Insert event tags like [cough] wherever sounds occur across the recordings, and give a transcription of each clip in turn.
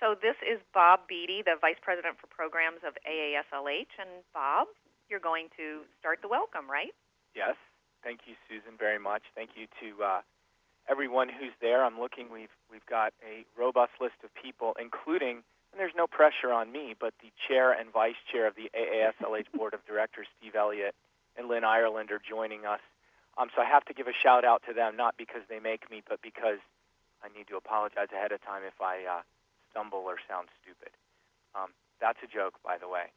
So this is Bob Beatty, the Vice President for Programs of AASLH. And Bob, you're going to start the welcome, right? Yes. Thank you, Susan, very much. Thank you to uh, everyone who's there. I'm looking. We've we've got a robust list of people, including, and there's no pressure on me, but the chair and vice chair of the AASLH Board of Directors, Steve Elliott and Lynn Ireland, are joining us. Um, so I have to give a shout out to them, not because they make me, but because I need to apologize ahead of time if I uh, stumble or sound stupid. Um, that's a joke, by the way.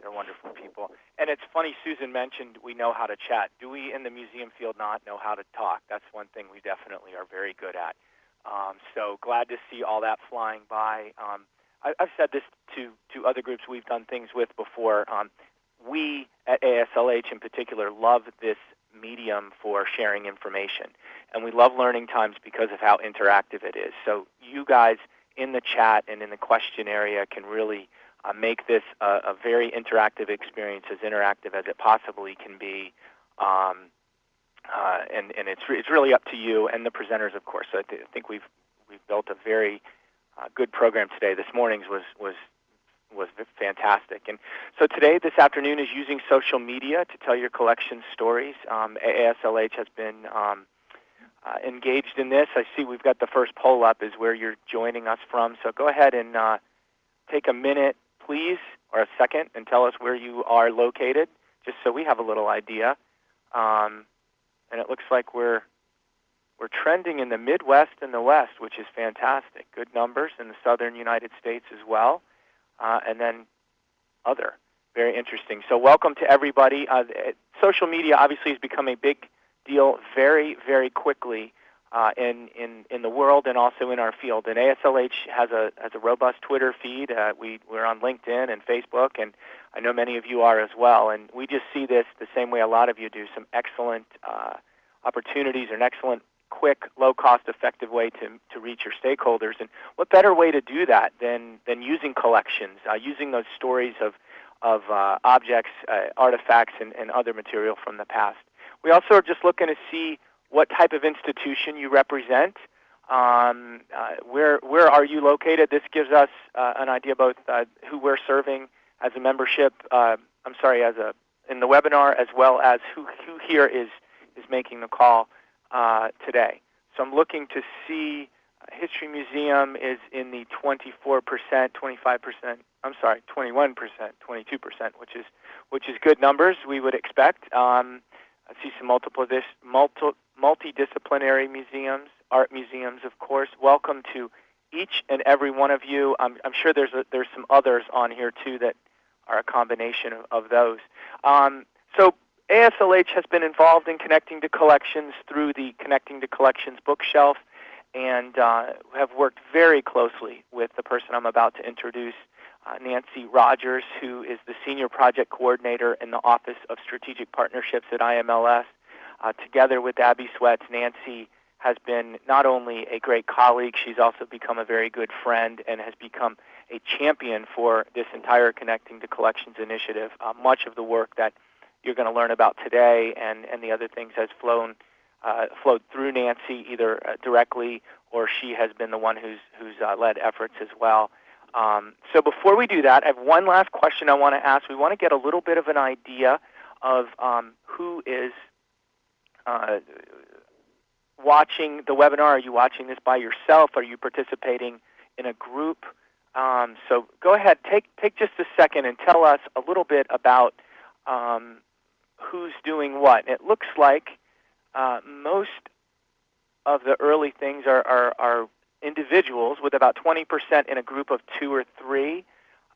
They're wonderful people. And it's funny, Susan mentioned we know how to chat. Do we in the museum field not know how to talk? That's one thing we definitely are very good at. Um, so glad to see all that flying by. Um, I, I've said this to, to other groups we've done things with before. Um, we at ASLH in particular love this medium for sharing information. And we love LearningTimes because of how interactive it is. So you guys in the chat and in the question area can really uh, make this a, a, very interactive experience, as interactive as it possibly can be. Um, uh, and and it's, re- it's really up to you and the presenters, of course. So I, th- I think we've, we've built a very uh, good program today. This morning's was, was was fantastic. And so today, this afternoon, is using social media to tell your collection stories. Um, has been um, uh, engaged in this. I see we've got the first poll up is where you're joining us from. So go ahead and uh, take a minute, please, or a second, and tell us where you are located, just so we have a little idea. Um, and it looks like we're we're trending in the Midwest and the West, which is fantastic. Good numbers in the southern United States as well uh, and then other. Very interesting. So welcome to everybody. Uh, social media obviously has become a big deal very, very quickly uh, in, in, in the world and also in our field. And ASLH has a, has a robust Twitter feed. Uh, we, we're on LinkedIn and Facebook, and I know many of you are as well. And we just see this the same way a lot of you do, some excellent uh, opportunities and excellent quick, low cost, effective way to, to reach your stakeholders. And what better way to do that than, than using collections, uh, using those stories of, of uh, objects, uh, artifacts, and, and other material from the past. We also are just looking to see what type of institution you represent. Um, uh, where where are you located? This gives us uh, an idea both uh, who we're serving as a membership. Uh, I'm sorry, as a in the webinar, as well as who who here is is making the call uh, today. So I'm looking to see uh, History Museum is in the 24%, 25%, I'm sorry, 21%, 22%, which is which is good numbers we would expect. Um, I see some multiple this, multi, multidisciplinary museums, art museums, of course. Welcome to each and every one of you. I'm, I'm sure there's a, there's some others on here too that are a combination of, of those. Um, so ASLH has been involved in connecting to collections through the Connecting to Collections bookshelf and uh, have worked very closely with the person I'm about to introduce, uh, Nancy Rogers, who is the Senior Project Coordinator in the Office of Strategic Partnerships at IMLS. Uh, together with Abby Sweats, Nancy has been not only a great colleague, she's also become a very good friend and has become a champion for this entire Connecting to Collections initiative. Uh, much of the work that you're going to learn about today and, and the other things has flown uh, flowed through Nancy either uh, directly or she has been the one who's who's uh, led efforts as well. Um, so before we do that, I have one last question I want to ask. We want to get a little bit of an idea of um, who is uh, watching the webinar. Are you watching this by yourself? Are you participating in a group? Um, so go ahead, take take just a second and tell us a little bit about um, who's doing what. It looks like uh, most of the early things are, are, are, individuals, with about 20% in a group of two or three.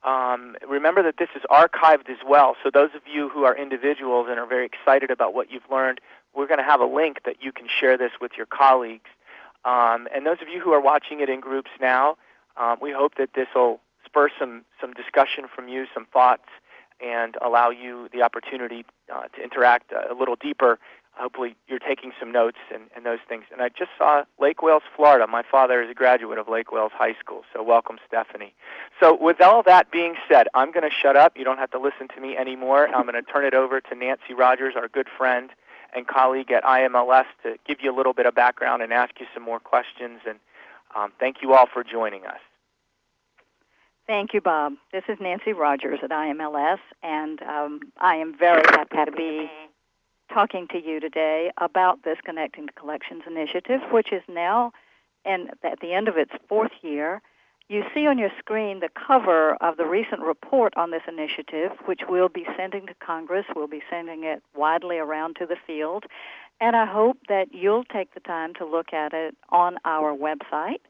Um, remember that this is archived as well, so those of you who are individuals and are very excited about what you've learned, we're going to have a link that you can share this with your colleagues. Um, and those of you who are watching it in groups now, um, we hope that this will spur some, some discussion from you, some thoughts, and allow you the opportunity uh, to interact a little deeper. Hopefully, you're taking some notes and, and those things. And I just saw Lake Wales, Florida. My father is a graduate of Lake Wales High School, so welcome, Stephanie. So, with all that being said, I'm going to shut up. You don't have to listen to me anymore. I'm going to turn it over to Nancy Rogers, our good friend and colleague at IMLS, to give you a little bit of background and ask you some more questions. And um, thank you all for joining us. Thank you, Bob. This is Nancy Rogers at IMLS, and um, I am very happy to be talking to you today about this Connecting to Collections initiative, which is now and at the end of its fourth year. You see on your screen the cover of the recent report on this initiative, which we'll be sending to Congress. We'll be sending it widely around to the field. And I hope that you'll take the time to look at it on our website.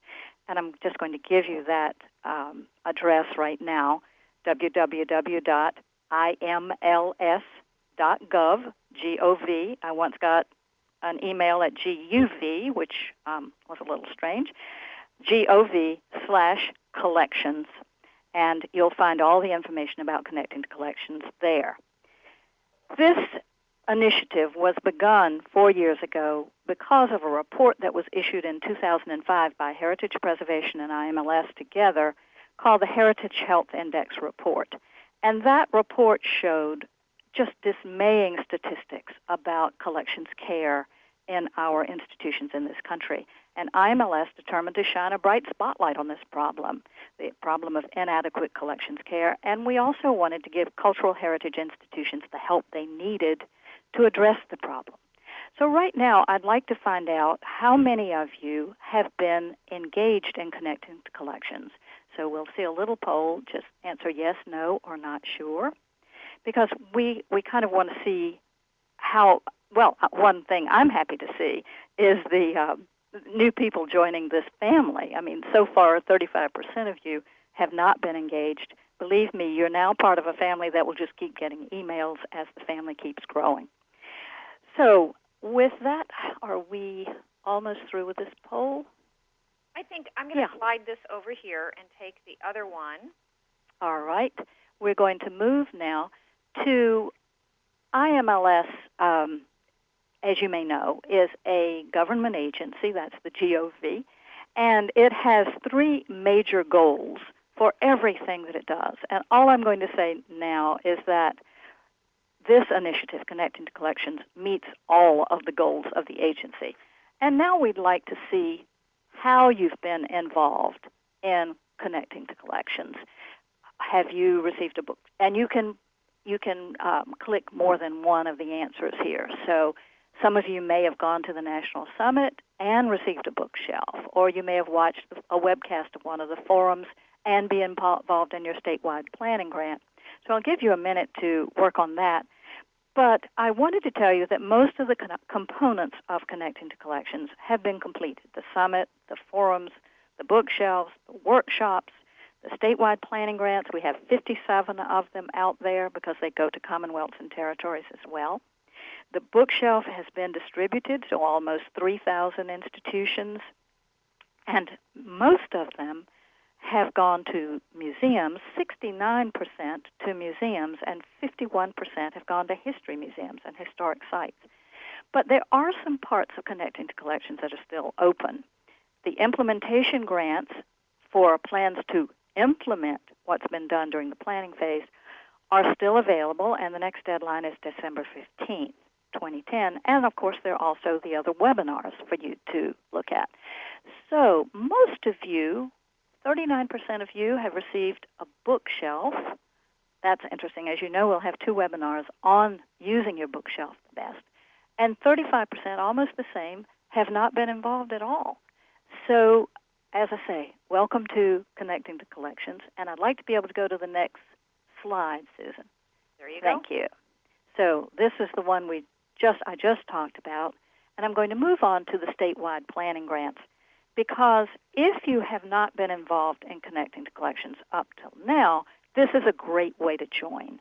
And I'm just going to give you that um, address right now www.imls.gov, G-O-V. I once got an email at GUV, which um, was a little strange, GOV slash collections. And you'll find all the information about connecting to collections there. This initiative was begun four years ago because of a report that was issued in 2005 by Heritage Preservation and IMLS together called the Heritage Health Index Report. And that report showed just dismaying statistics about collections care in our institutions in this country. And IMLS determined to shine a bright spotlight on this problem, the problem of inadequate collections care. And we also wanted to give cultural heritage institutions the help they needed to address the problem. So, right now, I'd like to find out how many of you have been engaged in connecting to collections. So, we'll see a little poll, just answer yes, no, or not sure, because we, we kind of want to see how, well, uh, one thing I'm happy to see is the uh, new people joining this family. I mean, so far, 35% of you have not been engaged. Believe me, you're now part of a family that will just keep getting emails as the family keeps growing. So, with that, are we almost through with this poll? I think I'm going to Yeah. slide this over here and take the other one. All right. We're going to move now to IMLS, um, as you may know, is a government agency, that's the GOV, and it has three major goals for everything that it does. And all I'm going to say now is that this initiative, Connecting to Collections, meets all of the goals of the agency. And now we'd like to see how you've been involved in connecting to collections. Have you received a book? And you can you can um, click more than one of the answers here. So some of you may have gone to the National Summit and received a bookshelf, or you may have watched a webcast of one of the forums and be involved in your statewide planning grant. So I'll give you a minute to work on that. But I wanted to tell you that most of the components of Connecting to Collections have been completed the summit, the forums, the bookshelves, the workshops, the statewide planning grants. We have 57 of them out there because they go to commonwealths and territories as well. The bookshelf has been distributed to almost 3,000 institutions, and most of them have gone to museums, 69% to museums, and 51% have gone to history museums and historic sites. But there are some parts of Connecting to Collections that are still open. The implementation grants for plans to implement what's been done during the planning phase are still available, and the next deadline is December 15th, 2010. And of course, there are also the other webinars for you to look at. So, most of you 39% of you have received a bookshelf. That's interesting. As you know, we'll have two webinars on using your bookshelf the best. And 35%, almost the same, have not been involved at all. So, as I say, welcome to Connecting to Collections. And I'd like to be able to go to the next slide, Susan. There you go. Thank you. So this is the one we just I just talked about, and I'm going to move on to the statewide planning grants because if you have not been involved in connecting to collections up till now, this is a great way to join.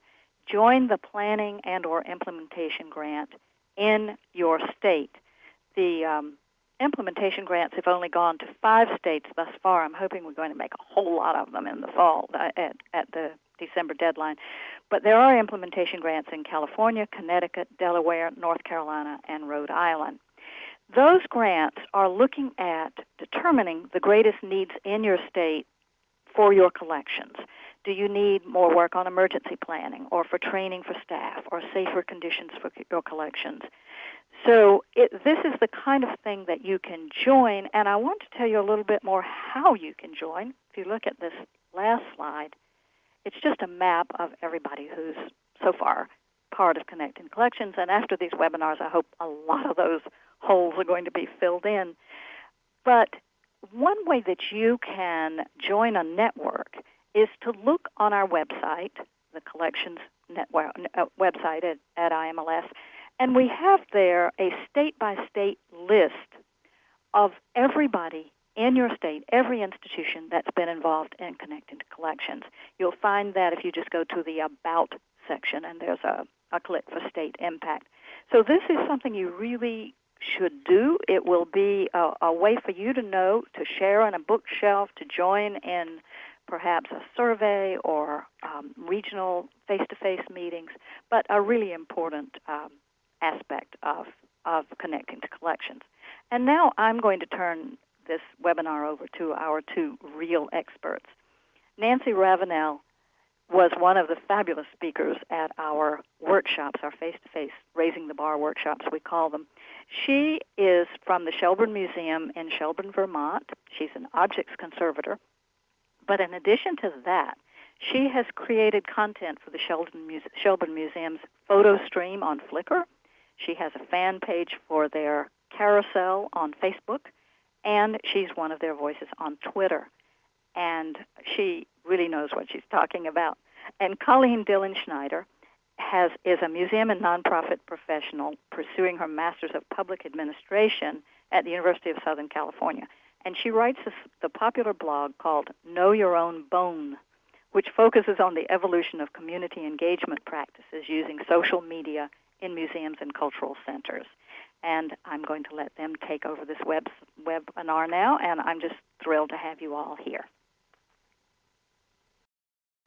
Join the planning and or implementation grant in your state. The um, implementation grants have only gone to five states thus far. I'm hoping we're going to make a whole lot of them in the fall uh, at, at the December deadline. But there are implementation grants in California, Connecticut, Delaware, North Carolina, and Rhode Island. Those grants are looking at determining the greatest needs in your state for your collections. Do you need more work on emergency planning or for training for staff or safer conditions for your collections? So it, this is the kind of thing that you can join, and I want to tell you a little bit more how you can join. If you look at this last slide, it's just a map of everybody who's so far part of Connecting Collections. And after these webinars, I hope a lot of those holes are going to be filled in. But one way that you can join a network is to look on our website, the Collections network, uh, website at, at IMLS, and we have there a state by state list of everybody in your state, every institution that's been involved in connecting to collections. You'll find that if you just go to the About section, and there's a, a click for state impact. So this is something you really should do. It will be a, a way for you to know, to share on a bookshelf, to join in perhaps a survey or um, regional face-to-face meetings, but a really important um, aspect of, of connecting to collections. And now I'm going to turn this webinar over to our two real experts. Nancy Ravenel was one of the fabulous speakers at our workshops, our face-to-face Raising the Bar workshops, we call them. She is from the Shelburne Museum in Shelburne, Vermont. She's an objects conservator. But in addition to that, she has created content for the Shelburne, Shelburne Museum's photo stream on Flickr. She has a fan page for their carousel on Facebook, and she's one of their voices on Twitter. And she really knows what she's talking about. And Colleen Dilenschneider has is a museum and nonprofit professional pursuing her Master's of Public Administration at the University of Southern California. And she writes this, the popular blog called Know Your Own Bone, which focuses on the evolution of community engagement practices using social media in museums and cultural centers. And I'm going to let them take over this web webinar now, and I'm just thrilled to have you all here.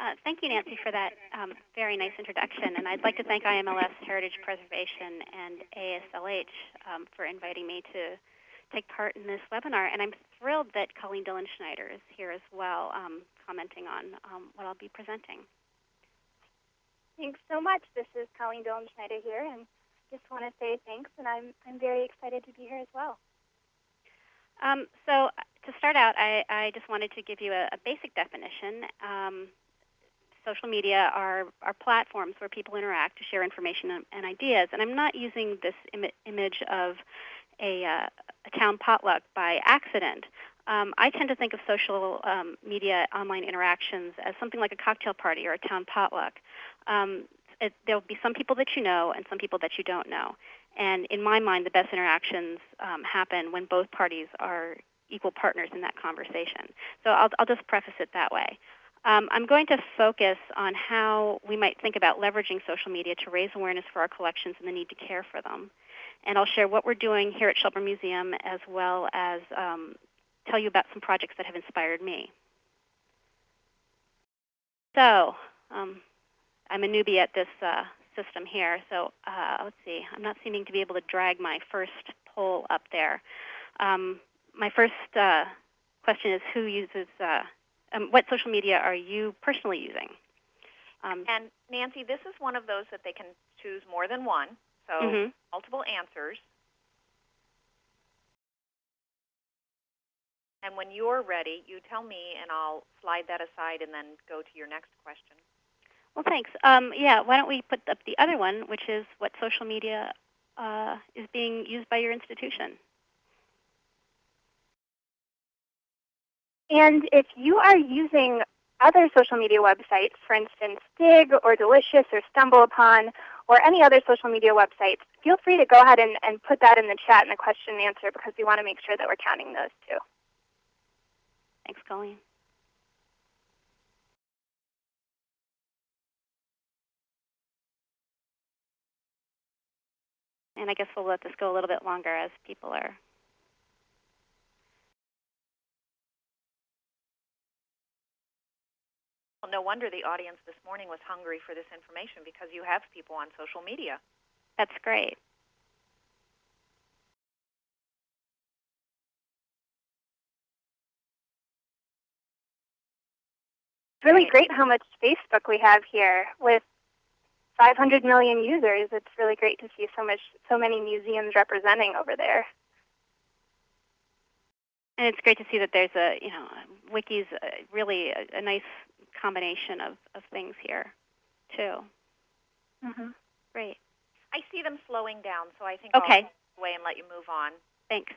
Uh, thank you, Nancy, for that um, very nice introduction. And I'd like to thank IMLS Heritage Preservation and ASLH um, for inviting me to take part in this webinar. And I'm thrilled that Colleen Dillon Schneider is here as well, um, commenting on um, what I'll be presenting. Thanks so much. This is Colleen Dilenschneider here, and just want to say thanks. And I'm I'm very excited to be here as well. Um, so to start out, I, I, just wanted to give you a, a basic definition. Um, social media are, are platforms where people interact to share information and, and ideas. And I'm not using this Im- image of a, uh, a, town potluck by accident. Um, I tend to think of social um, media online interactions as something like a cocktail party or a town potluck. Um, there'll be some people that you know and some people that you don't know. And in my mind, the best interactions um, happen when both parties are equal partners in that conversation. So I'll, I'll just preface it that way. Um, I'm going to focus on how we might think about leveraging social media to raise awareness for our collections and the need to care for them. And I'll share what we're doing here at Shelburne Museum as well as um, tell you about some projects that have inspired me. So um, I'm a newbie at this uh, system here, so uh, let's see. I'm not seeming to be able to drag my first poll up there. Um, my first uh, question is who uses uh, um, what social media are you personally using? Um, and Nancy, this is one of those that they can choose more than one, so mm-hmm. multiple answers. And when you're ready, you tell me, and I'll slide that aside and then go to your next question. Well, thanks. Um, yeah, why don't we put up the other one, which is what social media uh, is being used by your institution? And if you are using other social media websites, for instance, Digg or Delicious or StumbleUpon or any other social media websites, feel free to go ahead and, and put that in the chat in the question and answer because we want to make sure that we're counting those too. Thanks, Colleen. And I guess we'll let this go a little bit longer as people are Well, no wonder the audience this morning was hungry for this information because you have people on social media. That's great. Really great how much Facebook we have here with 500 million users. It's really great to see so much, so many museums representing over there. and it's great to see that there's a you know wiki's a, really a, a, nice combination of, of things here too. Mm-hmm. Great. I see them slowing down, so I think okay. I'll away and let you move on. Thanks.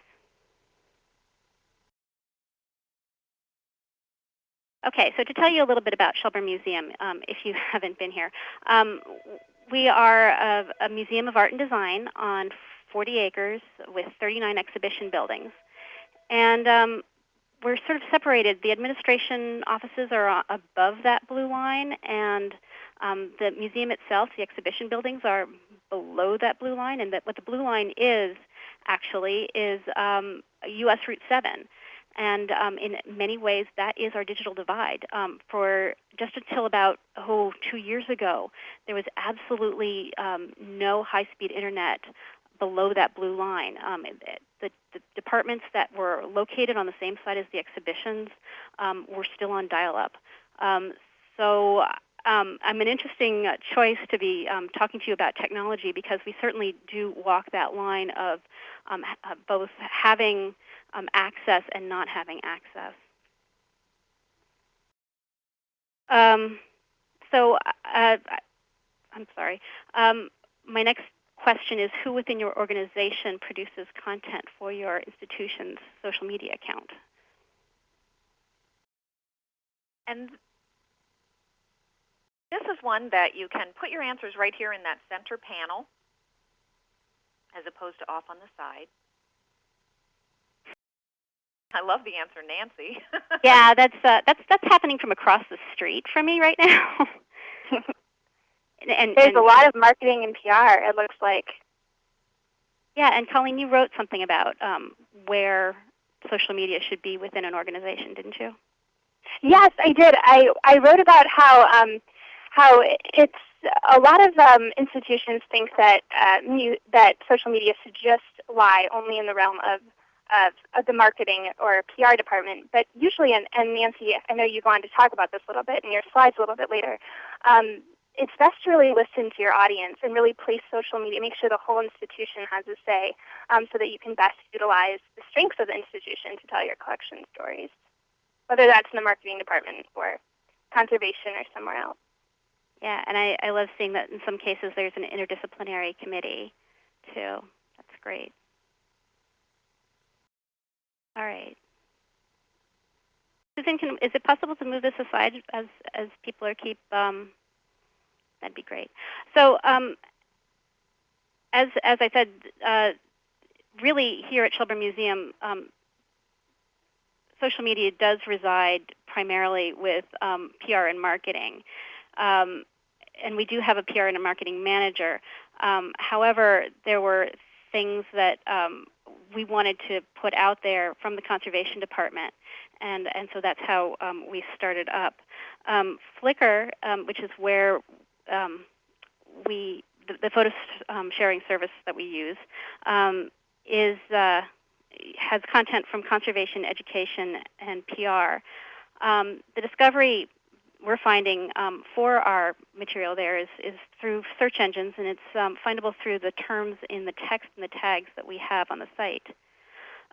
Okay, so to tell you a little bit about Shelburne Museum, um, if you [laughs] haven't been here, um, we are a, a, museum of art and design on 40 acres with 39 exhibition buildings. And um, we're sort of separated. The administration offices are above that blue line, and um, the museum itself, the exhibition buildings, are below that blue line. And that what the blue line is, actually, is U.S. Um, Route 7. And um, in many ways, that is our digital divide. Um, for just until about oh two years ago, there was absolutely um, no high-speed internet below that blue line. Um, the, the, departments that were located on the same side as the exhibitions um, were still on dial-up. Um, so um, I'm an interesting choice to be um, talking to you about technology because we certainly do walk that line of um, both having um, access and not having access. Um, so uh, I'm sorry. Um, my next question is who within your organization produces content for your institution's social media account? And this is one that you can put your answers right here in that center panel as opposed to off on the side. I love the answer, Nancy. [laughs] yeah, that's uh, that's that's happening from across the street from me right now. [laughs] and, and, there's and, a lot of marketing and PR. It looks like. Yeah, and Colleen, you wrote something about um, where social media should be within an organization, didn't you? Yes, I did. I I wrote about how um, how it's a lot of um, institutions think that uh, mu- that social media should just lie only in the realm of of, of the marketing or PR department. But usually, and, and Nancy, I know you go on to talk about this a little bit in your slides a little bit later, um, it's best to really listen to your audience and really place social media, make sure the whole institution has a say um, so that you can best utilize the strengths of the institution to tell your collection stories, whether that's in the marketing department or conservation or somewhere else. Yeah, and I, I love seeing that in some cases there's an interdisciplinary committee too. That's great. All right. Susan, can, is it possible to move this aside as, as people are keep, um, that'd be great. So um, as, as I said, uh, really here at Shelburne Museum, um, social media does reside primarily with um, PR and marketing. Um, and we do have a PR and a marketing manager. Um, however, there were things that um, we wanted to put out there from the conservation department, and and so that's how um, we started up. Um, Flickr, um, which is where um, we the, the photo um, sharing service that we use, is uh, has content from conservation, education, and PR. the discovery we're finding um, for our material there is, is through search engines, and it's um, findable through the terms in the text and the tags that we have on the site.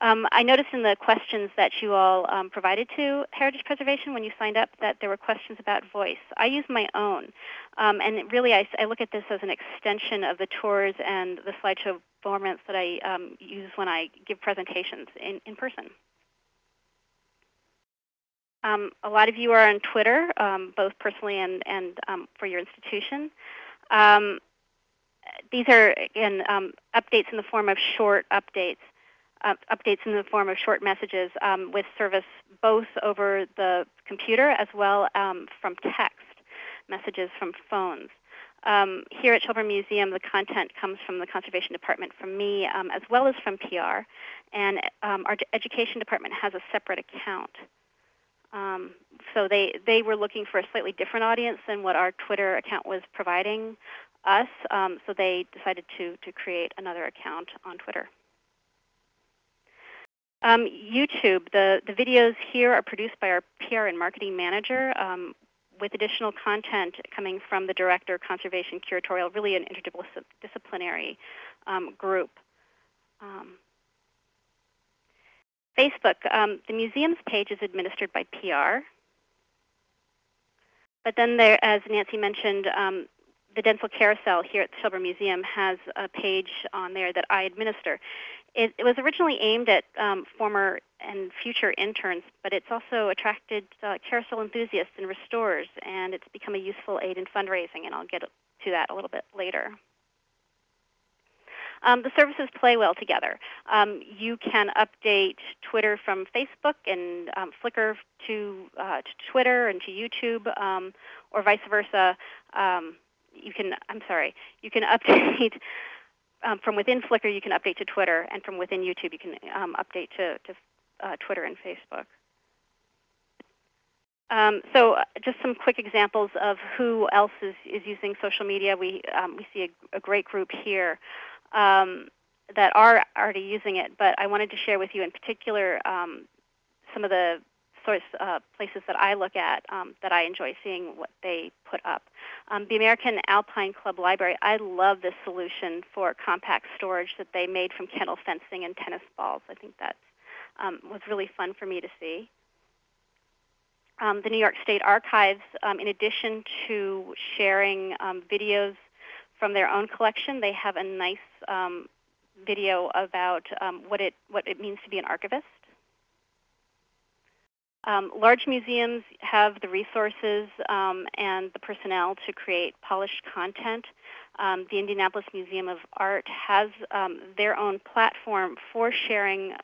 Um, I noticed in the questions that you all um, provided to Heritage Preservation when you signed up that there were questions about voice. I use my own, um, and really I, I, look at this as an extension of the tours and the slideshow formats that I um, use when I give presentations in, in person. Um, a lot of you are on Twitter, um, both personally and, and um, for your institution. Um, these are, again, um, updates in the form of short updates, uh, updates in the form of short messages um, with service both over the computer as well from text messages from phones. Here at Shelburne Museum, the content comes from the Conservation Department from me, as well as from PR. And our Education Department has a separate account. Um, so they, they were looking for a slightly different audience than what our Twitter account was providing us. Um, so they decided to, to create another account on Twitter. Um, YouTube, the, the videos here are produced by our PR and marketing manager um, with additional content coming from the director, conservation, curatorial, really an interdisciplinary um, group. Facebook, um, the museum's page is administered by PR. But then there, as Nancy mentioned, um, the Dentzel Carousel here at the Shelburne Museum has a page on there that I administer. It, it was originally aimed at um, former and future interns, but it's also attracted uh, carousel enthusiasts and restorers, and it's become a useful aid in fundraising, and I'll get to that a little bit later. Um, the services play well together. Um, you can update Twitter from Facebook and um, Flickr to, uh, to, Twitter and to YouTube, um, or vice versa. Um, you can, I'm sorry, you can [laughs] update um, from within Flickr. You can update to Twitter, and from within YouTube, you can update to, to uh, Twitter and Facebook. Um, so uh, just some quick examples of who else is, is using social media. We, um, we see a, a, great group here um, that are already using it, but I wanted to share with you in particular um, some of the source uh, places that I look at um, that I enjoy seeing what they put up. Um, the American Alpine Club Library, I love this solution for compact storage that they made from kennel fencing and tennis balls. I think that um, was really fun for me to see. Um, the New York State Archives, um, in addition to sharing um, videos from their own collection. They have a nice um, video about um, what it what it means to be an archivist. Um, large museums have the resources um, and the personnel to create polished content. Um, the Indianapolis Museum of Art has um, their own platform for sharing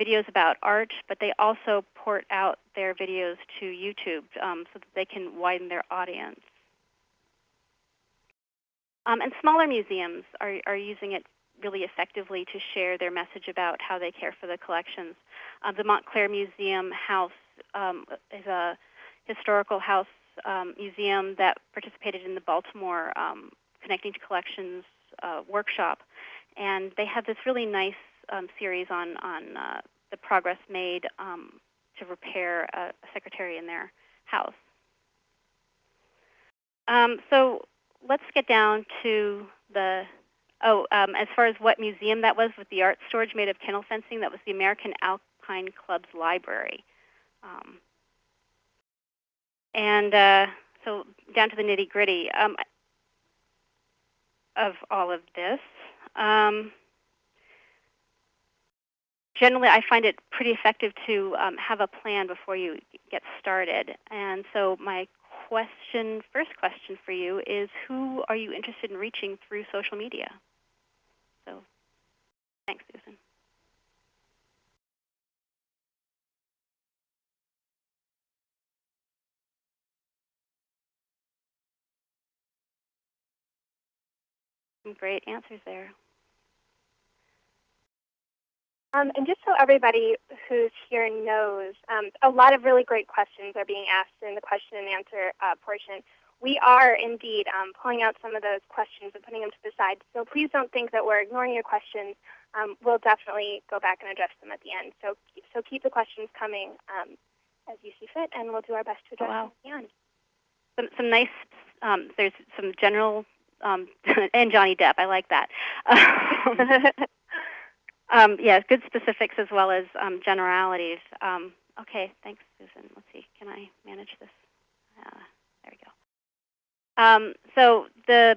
videos about art, but they also port out their videos to YouTube so that they can widen their audience. Um, and smaller museums are, are using it really effectively to share their message about how they care for the collections. Uh, the Mount Clare Museum House um, is a historical house um, museum that participated in the Baltimore um, Connecting to Collections uh, workshop. And they have this really nice um, series on, on uh, the progress made um, to repair a, a secretary in their house. Um, so let's get down to the oh, um, as far as what museum that was with the art storage made of kennel fencing, that was the American Alpine Club's library. Um, and uh, so down to the nitty gritty um, of all of this. Um, generally, I find it pretty effective to um, have a plan before you get started. And so my question, first question for you is who are you interested in reaching through social media? So thanks, Susan. Some great answers there. Um, and just so everybody who's here knows, um, a lot of really great questions are being asked in the question and answer uh, portion. We are indeed um, pulling out some of those questions and putting them to the side. So please don't think that we're ignoring your questions. Um, we'll definitely go back and address them at the end. So, so keep the questions coming um, as you see fit, and we'll do our best to address oh, wow. them at the end. Some, some nice, um, there's some general, [laughs] and Johnny Depp, I like that. [laughs] [laughs] Um, yeah, good specifics as well as um, generalities. Um, okay, thanks, Susan. Let's see, can I manage this? Uh, there we go. Um, so the,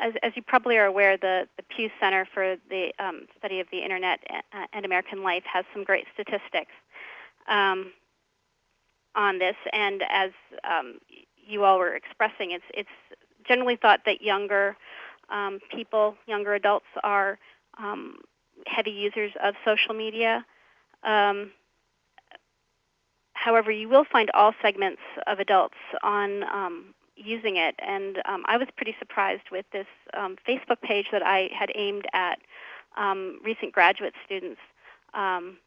as, as, you probably are aware, the, the Pew Center for the um, Study of the Internet and American Life has some great statistics um, on this. And as you all were expressing, it's, it's generally thought that younger people, younger adults, are heavy users of social media. Um, however, you will find all segments of adults on um, using it. And um, I was pretty surprised with this um, Facebook page that I had aimed at um, recent graduate students um,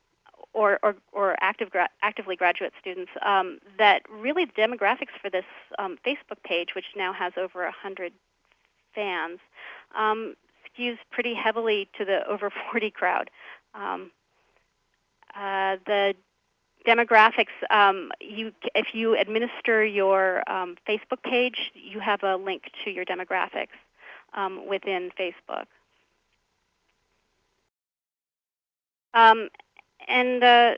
or, or, or active gra actively graduate students, that really the demographics for this Facebook page, which now has over 100 fans, skews pretty heavily to the [laughs] over 40 crowd. Um, uh, the demographics, um, you, if you administer your um, Facebook page, you have a link to your demographics um, within Facebook. Um, and uh,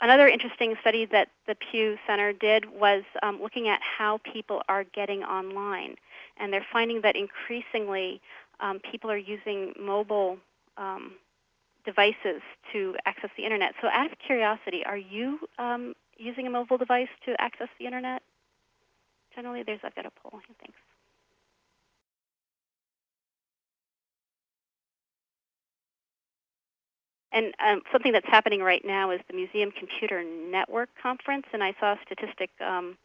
another interesting study that the Pew Center did was um, looking at how people are getting online, and they're finding that increasingly um, people are using mobile um, devices to access the internet. So, out of curiosity, are you um, using a mobile device to access the internet? Generally, there's I've got a poll. Thanks. And um, something that's happening right now is the Museum Computer Network conference, and I saw a statistic um,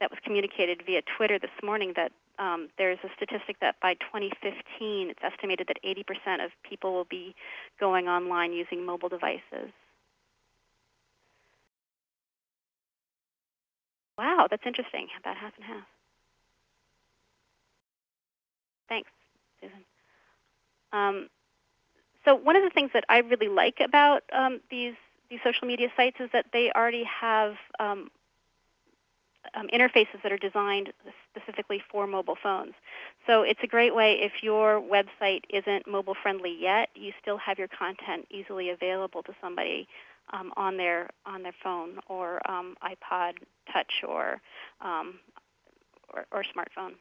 that was communicated via Twitter this morning that um, there's a statistic that by 2015, it's estimated that 80% of people will be going online using mobile devices. Wow, that's interesting. About half and half. Thanks, Susan. Um, so one of the things that I really like about um, these these social media sites is that they already have um, um, interfaces that are designed specifically for mobile phones. So it's a great way if your website isn't mobile friendly yet, you still have your content easily available to somebody um, on their on their phone or um, iPod Touch or, um, or or smartphone.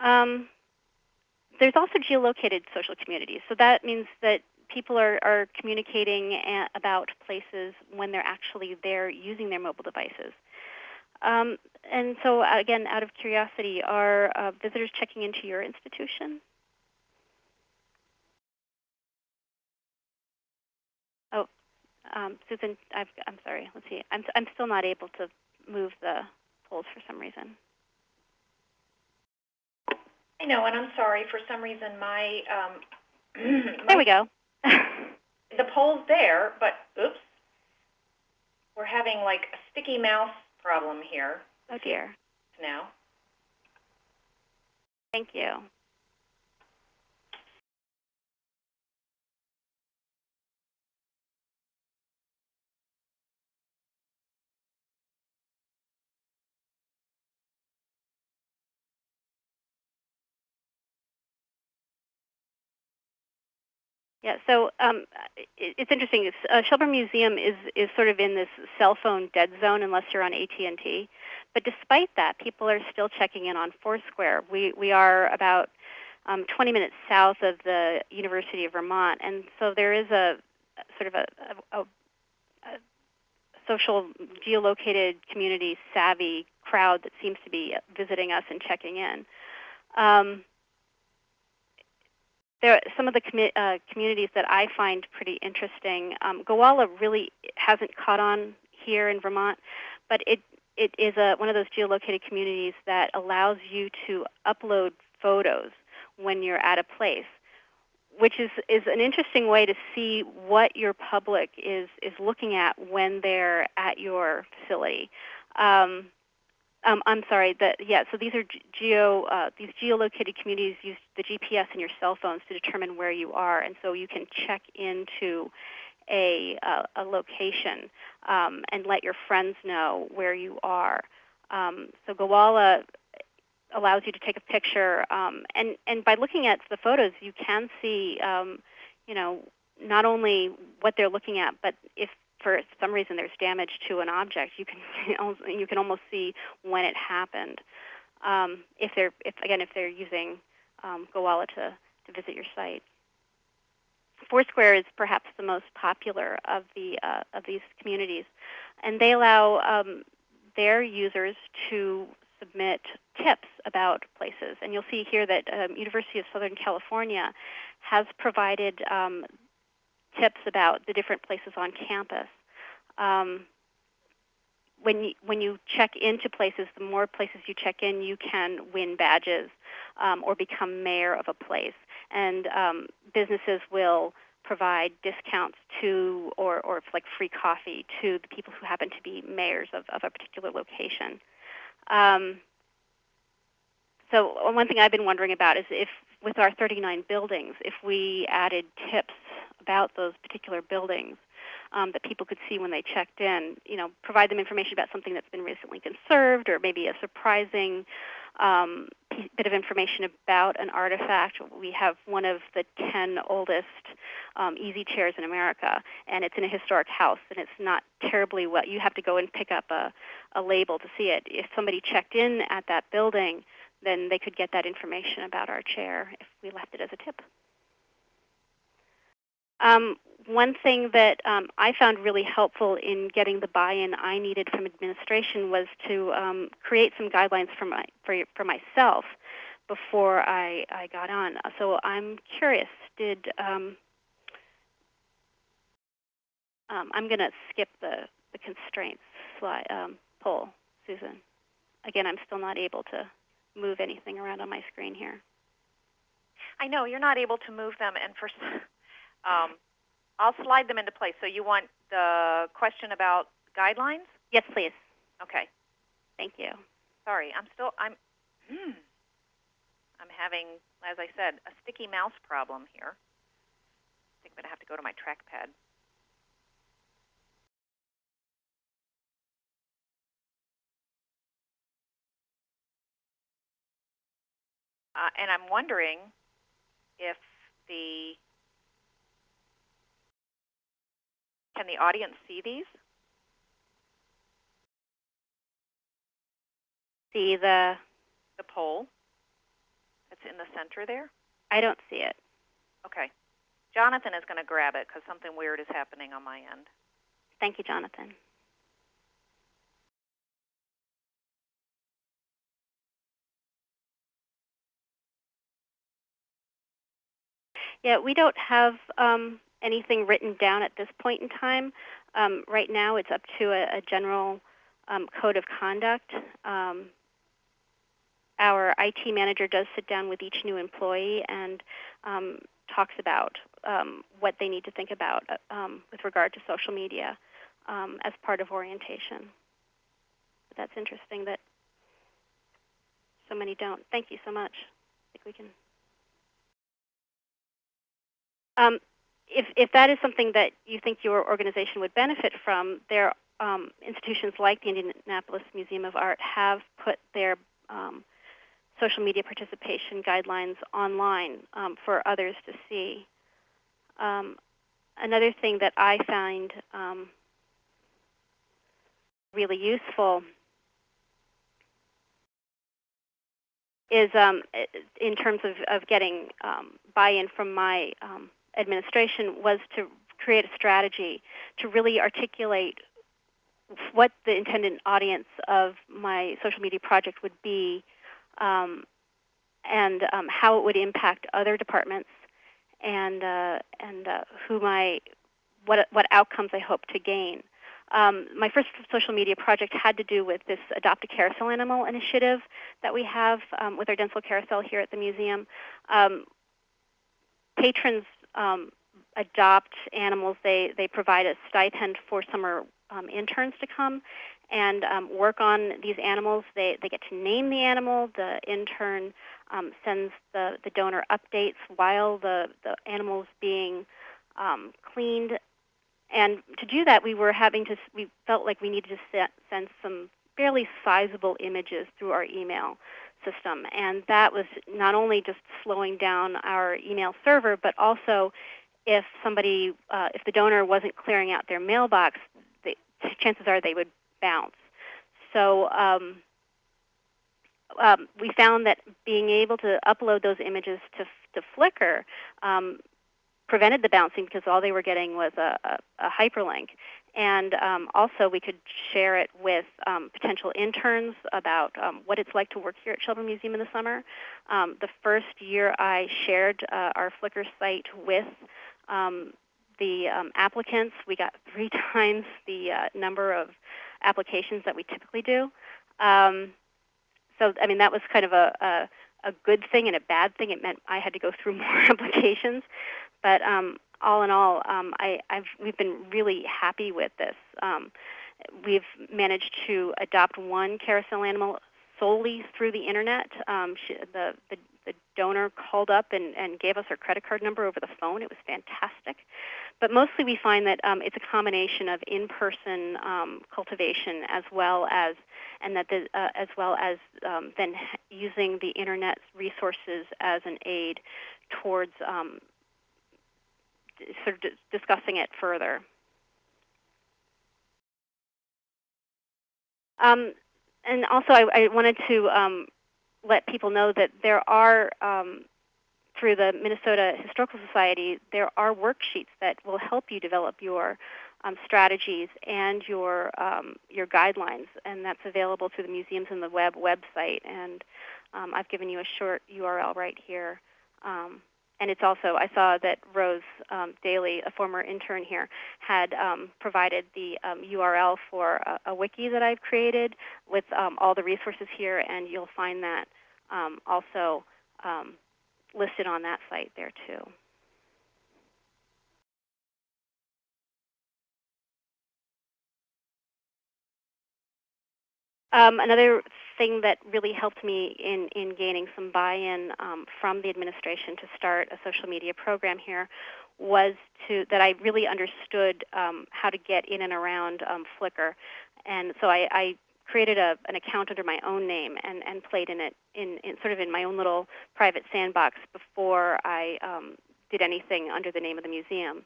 Um, there's also geolocated social communities. So that means that people are, are communicating about places when they're actually there using their mobile devices. Um, and so, again, out of curiosity, are uh, visitors checking into your institution? Oh, um, Susan, i am sorry. Let's see. I'm, I'm still not able to move the polls for some reason. I know, and I'm sorry. For some reason, my, um, my [clears throat] there we go. [laughs] the poll's there, but oops, we're having like a sticky mouse problem here. Oh dear. Now. Thank you. Yeah, so um, it, it's interesting. It's, uh, Shelburne Museum is is sort of in this cell phone dead zone unless you're on AT and T. But despite that, people are still checking in on Foursquare. We we are about um, 20 minutes south of the University of Vermont, and so there is a sort of a, a, a social geolocated community savvy crowd that seems to be visiting us and checking in. Um, there are some of the commu- uh, communities that I find pretty interesting. Um, Gowalla really hasn't caught on here in Vermont, but it it is a, one of those geolocated communities that allows you to upload photos when you're at a place, which is, is an interesting way to see what your public is, is looking at when they're at your facility. Um, um, I'm sorry. That yeah. So these are geo uh, these geolocated communities use the GPS in your cell phones to determine where you are, and so you can check into a uh, a location um, and let your friends know where you are. Um, so Gowalla allows you to take a picture, um, and and by looking at the photos, you can see, um, you know, not only what they're looking at, but if for some reason there's damage to an object, you can [laughs] you can almost see when it happened. Um, if they're if again if they're using um, Gowalla to to visit your site. Foursquare is perhaps the most popular of the uh, of these communities, and they allow um, their users to submit tips about places. And you'll see here that um, University of Southern California has provided um, tips about the different places on campus. Um, when you, when you check into places, the more places you check in, you can win badges um, or become mayor of a place. And um, businesses will provide discounts to, or, or like free coffee to the people who happen to be mayors of, of a particular location. Um, so one thing I've been wondering about is if with our 39 buildings, if we added tips about those particular buildings um, that people could see when they checked in. You know, provide them information about something that's been recently conserved, or maybe a surprising um, bit of information about an artifact. We have one of the 10 oldest um, easy chairs in America, and it's in a historic house, and it's not terribly well. You have to go and pick up a, a label to see it. If somebody checked in at that building, then they could get that information about our chair if we left it as a tip. Um, one thing that um, I found really helpful in getting the buy-in I needed from administration was to um, create some guidelines for, my, for, for myself before I, I got on. So I'm curious, did um, um I'm going to skip the, the constraints slide, um, poll, Susan. Again, I'm still not able to move anything around on my screen here. I know you're not able to move them, and for um, I'll slide them into place. So you want the question about guidelines? Yes, please. Okay. Thank you. Sorry, I'm still I'm hmm, I'm having, as I said, a sticky mouse problem here. I think I'm going to have to go to my trackpad. Uh, and I'm wondering if the can the audience see these? See the the poll that's in the center there? I don't see it. Okay. Jonathan is going to grab it because something weird is happening on my end. Thank you, Jonathan. Yeah, we don't have um, anything written down at this point in time. Um, right now, it's up to a, a general um, code of conduct. Um, our IT manager does sit down with each new employee and um, talks about um, what they need to think about uh, with regard to social media as part of orientation. But that's interesting that so many don't. Thank you so much. I think we can. Um, if, if that is something that you think your organization would benefit from, there um, institutions like the Indianapolis Museum of Art have put their um, social media participation guidelines online um, for others to see. Um, another thing that I find um, really useful is um, in terms of, of getting buy-in from my administration was to create a strategy to really articulate what the intended audience of my social media project would be um, and um, how it would impact other departments and uh, and uh, who my what what outcomes I hope to gain. Um, my first social media project had to do with this Adopt a Carousel Animal initiative that we have um, with our Dentzel carousel here at the museum. Um, patrons um, adopt animals, they, they provide a stipend for summer um, interns to come and um, work on these animals. They, they get to name the animal. The intern um, sends the, the donor updates while the, the animal is being um, cleaned. And to do that, we were having to, we felt like we needed to set, send some fairly sizable images through our email system. And that was not only just slowing down our email server, but also if somebody, uh, if the donor wasn't clearing out their mailbox, the chances are they would bounce. So um, um, we found that being able to upload those images to, to Flickr um, prevented the bouncing because all they were getting was a, a, a hyperlink. And um, also, we could share it with um, potential interns about um, what it's like to work here at Children's Museum in the summer. Um, the first year I shared uh, our Flickr site with um, the um, applicants, we got [laughs] three times the uh, number of applications that we typically do. so, I mean, that was kind of a, a, a, good thing and a bad thing. It meant I had to go through [laughs] more applications. But all in all, um, I, have we've been really happy with this. Um, we've managed to adopt one carousel animal solely through the internet. Um, she, the, the, the donor called up and, and gave us her credit card number over the phone. It was fantastic. But mostly we find that um, it's a combination of in-person um, cultivation as well as and that the, uh, as well as um, then using the internet resources as an aid towards um, sort of discussing it further. Um, and also, I, I wanted to um, let people know that there are, um, through the Minnesota Historical Society, there are worksheets that will help you develop your um, strategies and your um, your guidelines, and that's available through the Museums and the Web website. And um, I've given you a short URL right here. Um, and it's also I saw that Rose um, Daly, a former intern here, had um, provided the um, URL for a, a, wiki that I've created with um, all the resources here, and you'll find that um, also um, listed on that site there too. another thing that really helped me in, in gaining some buy-in um, from the administration to start a social media program here was to that I really understood um, how to get in and around um, Flickr, and so I, I created a, an account under my own name and, and played in it in, in sort of in my own little private sandbox before I um, did anything under the name of the museum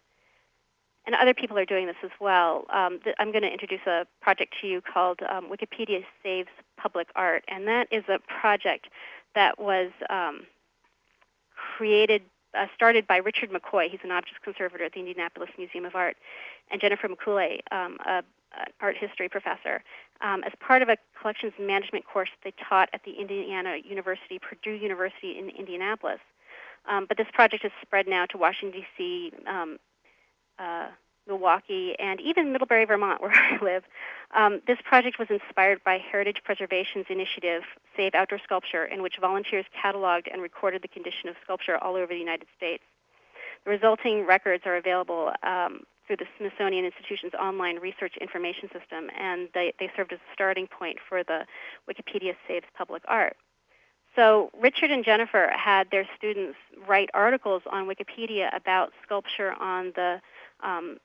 and other people are doing this as well. Um, th- I'm going to introduce a project to you called um, Wikipedia Saves Public Art, and that is a project that was um, created, uh, started by Richard McCoy. He's an objects conservator at the Indianapolis Museum of Art, and Jennifer Mikulay, um, an art history professor, um, as part of a collections management course they taught at the Indiana University, Purdue University in Indianapolis. Um, but this project has spread now to Washington, D.C., uh, Milwaukee, and even Middlebury, Vermont, [laughs] where I live. Um, this project was inspired by Heritage Preservation's initiative, Save Outdoor Sculpture, in which volunteers cataloged and recorded the condition of sculpture all over the United States. The resulting records are available um, through the Smithsonian Institution's online research information system, and they, they served as a starting point for the Wikipedia Saves Public Art. So Richard and Jennifer had their students write articles on Wikipedia about sculpture on the um,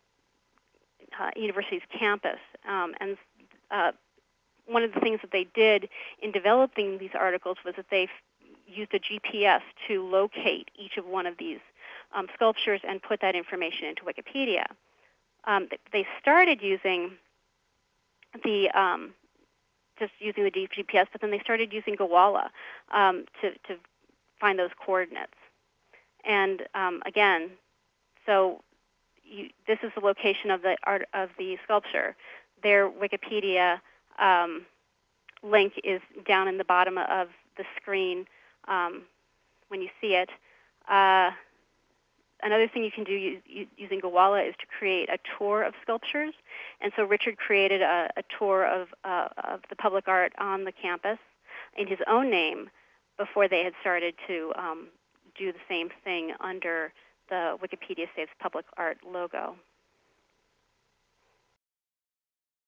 uh, university's campus. Um, and uh, one of the things that they did in developing these articles was that they used a GPS to locate each of one of these um, sculptures and put that information into Wikipedia. Um, they started using the um, just using the GPS, but then they started using Gowalla um, to, to find those coordinates. And um, again, so you, this is the location of the art of the sculpture. Their Wikipedia um, link is down in the bottom of the screen um, when you see it. Uh, another thing you can do using Gowalla is to create a tour of sculptures. And so Richard created a, a tour of, uh, of the public art on the campus in his own name before they had started to um, do the same thing under the Wikipedia Saves Public Art logo.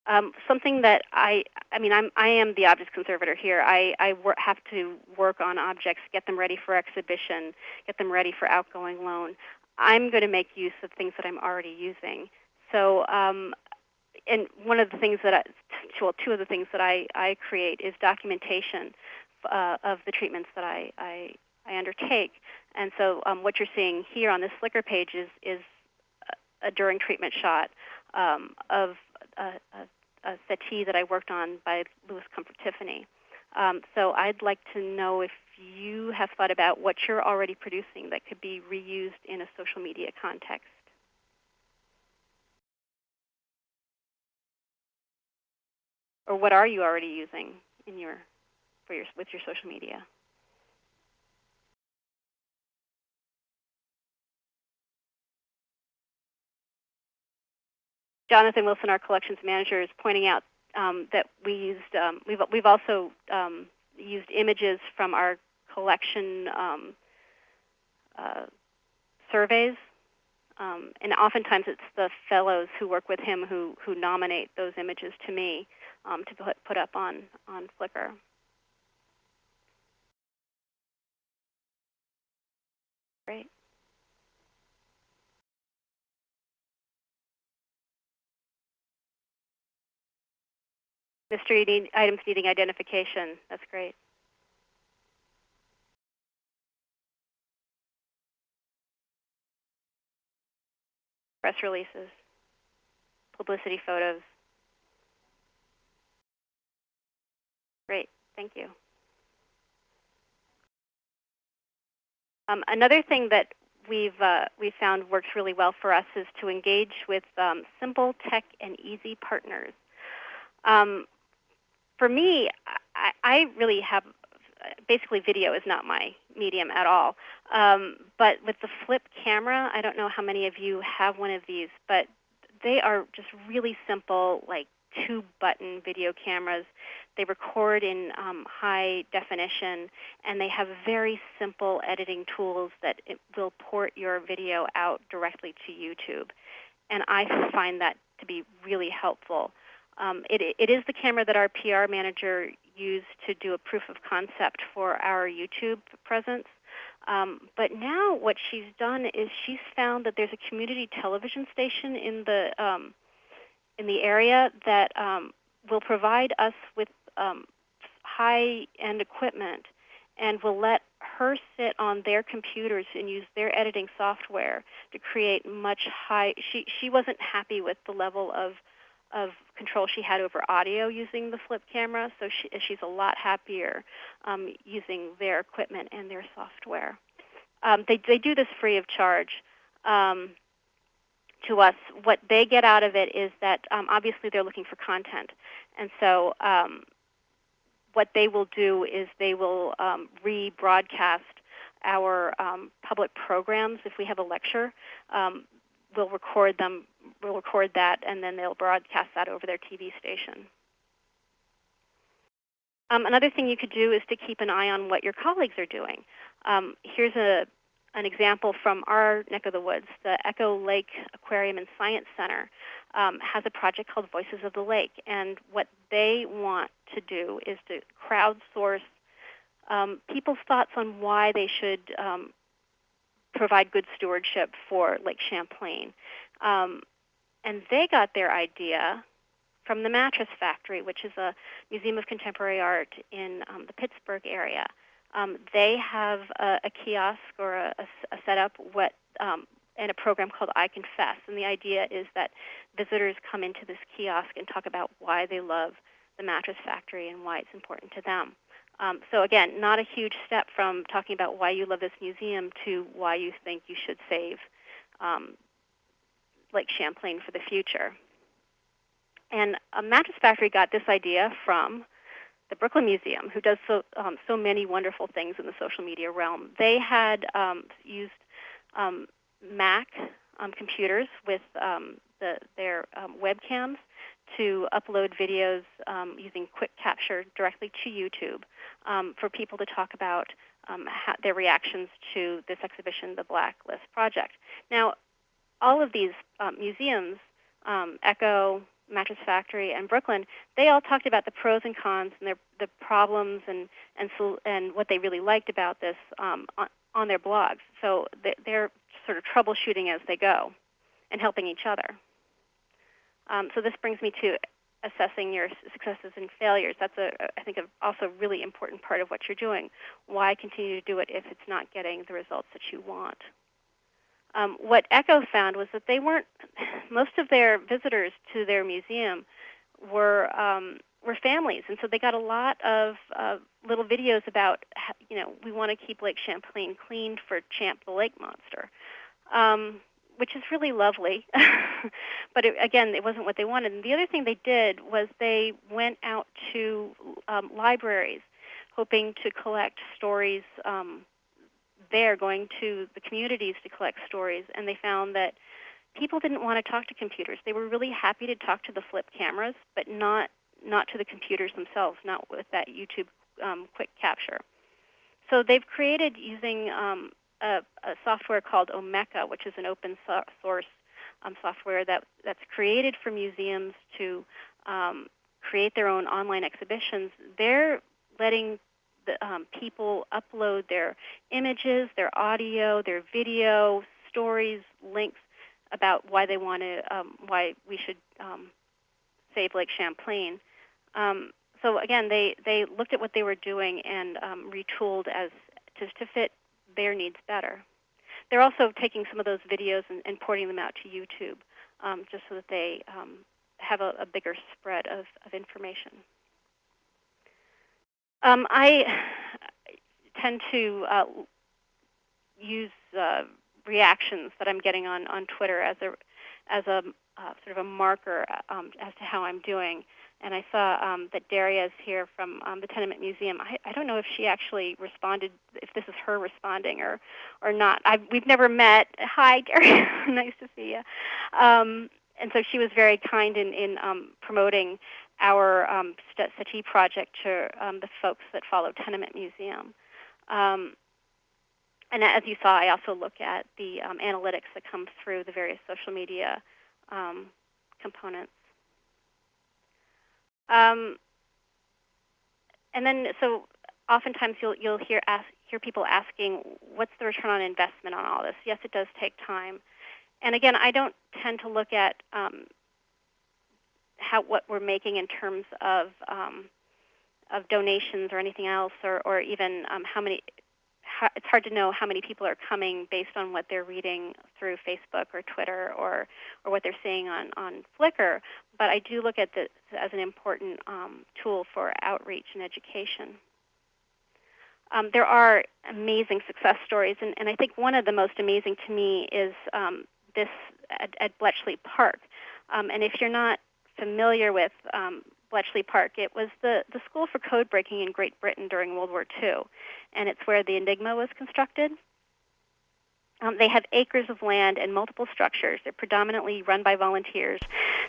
Um, something that I, I mean, I'm, I am the objects conservator here. I, I have to work on objects, get them ready for exhibition, get them ready for outgoing loan. I'm going to make use of things that I'm already using. So, um, and one of the things that, I, well, two of the things that I, I create is documentation uh, of the treatments that I, I, I undertake. And so um, what you're seeing here on this Flickr page is, is a during treatment shot um, of a, a, a, settee that I worked on by Louis Comfort Tiffany. Um, so I'd like to know if you have thought about what you're already producing that could be reused in a social media context. Or what are you already using in your, for your, with your social media? Jonathan Wilson, our collections manager, is pointing out um, that we used um, we've we've also um, used images from our collection um, uh, surveys, um, and oftentimes it's the fellows who work with him who who nominate those images to me um, to put put up on on Flickr. mystery need, items needing identification. That's great. Press releases, publicity photos. Great, thank you. Um, another thing that we've uh, we found works really well for us is to engage with um, simple tech and easy partners. Um, for me, I, I, really have basically video is not my medium at all. Um, but with the flip camera, I don't know how many of you have one of these, but they are just really simple, like two button video cameras. They record in um, high definition, and they have very simple editing tools that will port your video out directly to YouTube. And I find that to be really helpful. Um, it, it is the camera that our PR manager used to do a proof of concept for our YouTube presence. Um, but now what she's done is she's found that there's a community television station in the um, in the area that um, will provide us with um, high-end equipment and will let her sit on their computers and use their editing software to create much high. She she wasn't happy with the level of of control she had over audio using the flip camera, so she, she's a lot happier um, using their equipment and their software. Um, they, they do this free of charge um, to us. What they get out of it is that um, obviously they're looking for content, and so um, what they will do is they will um, rebroadcast our public programs if we have a lecture we'll record them, we'll record that, and then they'll broadcast that over their TV station. Um, another thing you could do is to keep an eye on what your colleagues are doing. Um, here's a, an example from our neck of the woods. The Echo Lake Aquarium and Science Center um, has a project called Voices of the Lake, and what they want to do is to crowdsource um, people's thoughts on why they should um, provide good stewardship for Lake Champlain. Um, and they got their idea from the Mattress Factory, which is a museum of contemporary art in um, the Pittsburgh area. Um, they have a, a, kiosk or a, a, setup what um, and a program called I Confess. And the idea is that visitors come into this kiosk and talk about why they love the Mattress Factory and why it's important to them. Um, so again, not a huge step from talking about why you love this museum to why you think you should save um, Lake Champlain for the future. And a Mattress Factory got this idea from the Brooklyn Museum, who does so, um, so many wonderful things in the social media realm. They had um, used um, Mac um, computers with the, their webcams to upload videos um, using Quick Capture directly to YouTube um, for people to talk about um, their reactions to this exhibition, the Blacklist Project. Now, all of these um, museums, um, Echo, Mattress Factory, and Brooklyn, they all talked about the pros and cons and their, the problems and, and, so, and what they really liked about this um, on, on their blogs. So they're sort of troubleshooting as they go and helping each other. Um, so this brings me to assessing your successes and failures. That's a, I think, a, also a really important part of what you're doing. Why continue to do it if it's not getting the results that you want? Um, what Echo found was that they weren't. [laughs] Most of their visitors to their museum were um, were families, and so they got a lot of uh, little videos about, you know, we want to keep Lake Champlain clean for Champ the lake monster. Um, which is really lovely. [laughs] but it, again, it wasn't what they wanted. And the other thing they did was they went out to um, libraries, hoping to collect stories um, there, going to the communities to collect stories, and they found that people didn't want to talk to computers. They were really happy to talk to the flip cameras, but not not to the computers themselves, not with that YouTube um, quick capture. So they've created using um, a, a software called Omeka, which is an open source um, software that, that's created for museums to um, create their own online exhibitions. They're letting the, um, people upload their images, their audio, their video, stories, links about why they want to, um, why we should um, save Lake Champlain. Um, so again, they, they looked at what they were doing and retooled as to, to fit their needs better. they're also taking some of those videos and, and porting them out to YouTube, um, just so that they um, have a, a, bigger spread of, of information. Um, I tend to uh, use uh, reactions that I'm getting on, on Twitter as a as a uh, sort of a marker um, as to how I'm doing. And I saw um, that Daria is here from um, the Tenement Museum. I, I don't know if she actually responded, if this is her responding or, or not. I've, we've never met. Hi, [laughs] Daria. nice to see you. Um, and so she was very kind in, in um, promoting our um, project to um, the folks that follow Tenement Museum. Um, and as you saw, I also look at the um, analytics that come through the various social media um, components. Um, and then, so oftentimes you'll you'll hear ask, hear people asking, "What's the return on investment on all this?" Yes, it does take time. And again, I don't tend to look at um, how what we're making in terms of um, of donations or anything else, or or even um, how many it's hard to know how many people are coming based on what they're reading through Facebook or Twitter or, or what they're seeing on, on Flickr. But I do look at this as an important um, tool for outreach and education. Um, there are amazing success stories, and, and, I think one of the most amazing to me is um, this at, at, Bletchley Park. Um, and if you're not familiar with um, Bletchley Park. It was the, the school for code breaking in Great Britain during World War II, and it's where the Enigma was constructed. Um, they have acres of land and multiple structures. They're predominantly run by volunteers.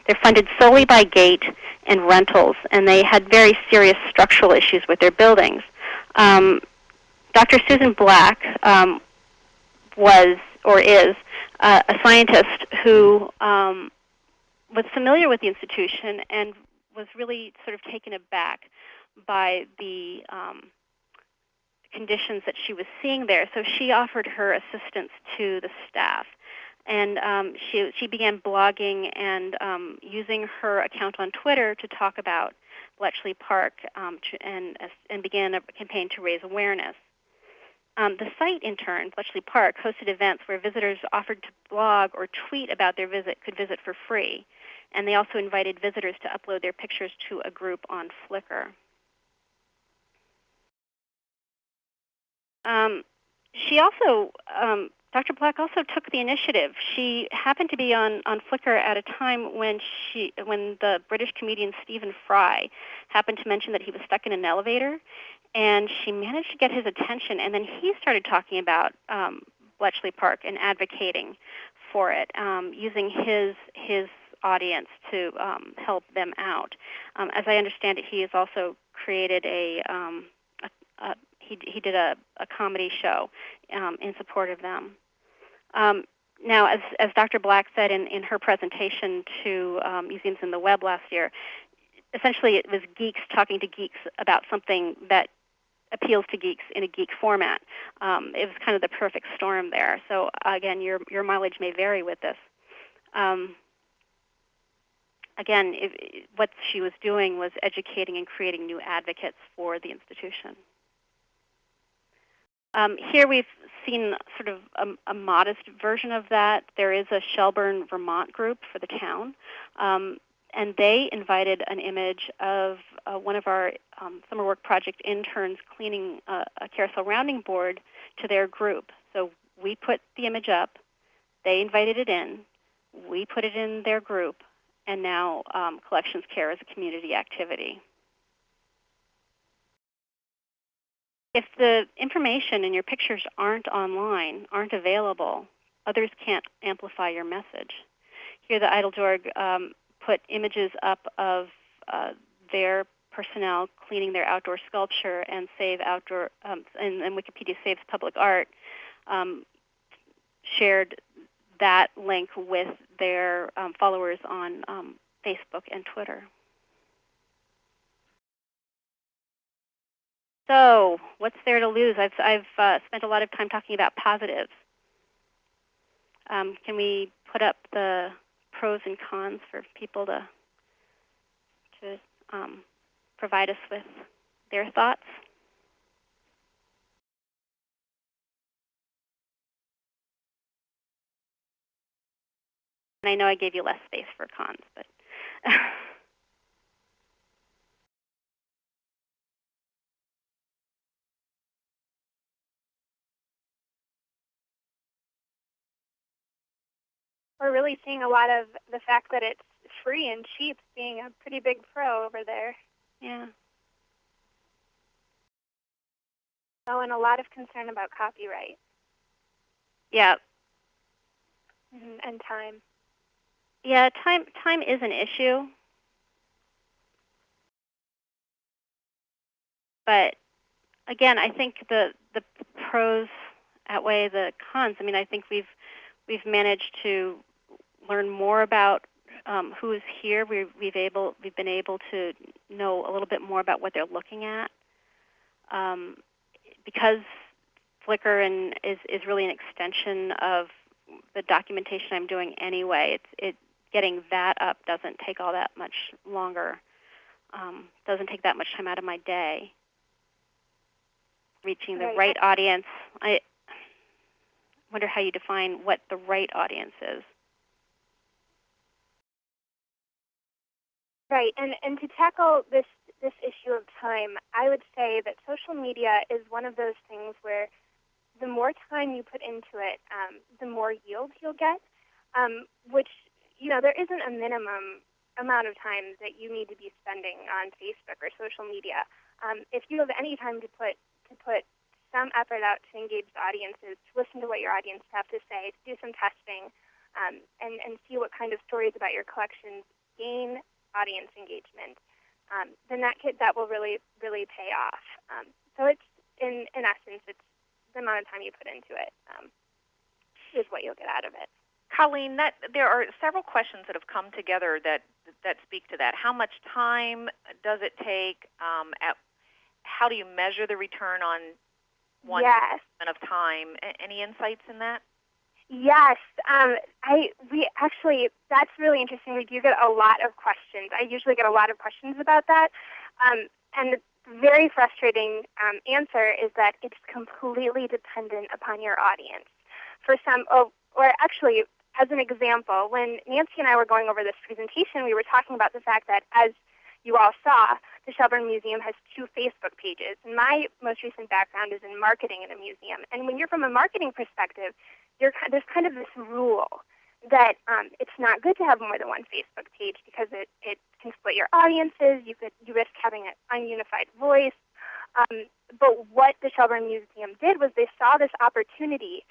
They're funded solely by gate and rentals, and they had very serious structural issues with their buildings. Um, Dr. Susan Black um, was or is uh, a scientist who um, was familiar with the institution and was really sort of taken aback by the um, conditions that she was seeing there. So she offered her assistance to the staff. And um, she, she began blogging and um, using her account on Twitter to talk about Bletchley Park um, to, and, and began a campaign to raise awareness. Um, the site, in turn, Bletchley Park, hosted events where visitors offered to blog or tweet about their visit could visit for free and they also invited visitors to upload their pictures to a group on Flickr. Um, she also, um, Dr. Black also took the initiative. She happened to be on, on Flickr at a time when she, when the British comedian Stephen Fry happened to mention that he was stuck in an elevator, and she managed to get his attention. And then he started talking about um, Bletchley Park and advocating for it, um, using his his audience to um, help them out. Um, as I understand it, he has also created a, um, a, a he, he did a, a comedy show um, in support of them. Um, now, as, as Dr. Black said in, in her presentation to um, Museums in the Web last year, essentially it was geeks talking to geeks about something that appeals to geeks in a geek format. Um, it was kind of the perfect storm there. So again, your your mileage may vary with this. Um, again, if, what she was doing was educating and creating new advocates for the institution. Um, here we've seen sort of a, a, modest version of that. There is a Shelburne, Vermont group for the town, um, and they invited an image of uh, one of our um, summer work project interns cleaning a, a carousel rounding board to their group. So we put the image up, they invited it in, we put it in their group, and now um, collections care is a community activity. If the information and your pictures aren't online, aren't available, others can't amplify your message. Here the Eiteljorg um, put images up of uh, their personnel cleaning their outdoor sculpture and Save Outdoor, um, and, and, Wikipedia Saves Public Art um, shared that link with their um, followers on um, Facebook and Twitter. So, what's there to lose? I've, I've uh, spent a lot of time talking about positives. Um, can we put up the pros and cons for people to to um, provide us with their thoughts? And I know I gave you less space for cons, but [laughs] We're really seeing a lot of the fact that it's free and cheap being a pretty big pro over there. yeah. Oh, and a lot of concern about copyright Yeah. Mm-hmm, and, and time. Yeah, time time is an issue. But again, I think the the pros outweigh the cons. I mean, I think we've we've managed to learn more about um, who is here. We, we've able we've been able to know a little bit more about what they're looking at. Um, because Flickr and is is really an extension of the documentation I'm doing anyway. It's it getting that up doesn't take all that much longer. Um, doesn't take that much time out of my day. Reaching the Right. right audience. I wonder how you define what the right audience is. Right, and and to tackle this this issue of time, I would say that social media is one of those things where the more time you put into it, um, the more yield you'll get. Um, which you know there isn't a minimum amount of time that you need to be spending on Facebook or social media. Um, if you have any time to put to put some effort out to engage the audiences, to listen to what your audience have to say, to do some testing, um, and and see what kind of stories about your collections gain audience engagement, um, then that that will really really pay off. Um, so it's in in essence, it's the amount of time you put into it um, is what you'll get out of it. Colleen, that there are several questions that have come together that that speak to that. How much time does it take? Um, at, how do you measure the return on one yes. of time? A- any insights in that? Yes, um, I we actually that's really interesting. We do get a lot of questions. I usually get a lot of questions about that, um, and the very frustrating um, answer is that it's completely dependent upon your audience. For some, oh, or actually, as an example, when Nancy and I were going over this presentation, we were talking about the fact that as you all saw, the Shelburne Museum has two Facebook pages. My most recent background is in marketing in a museum. And when you're from a marketing perspective, there's kind of this rule that um, it's not good to have more than one Facebook page because it, it can split your audiences. You could you risk having an ununified voice. Um, but what the Shelburne Museum did was they saw this opportunity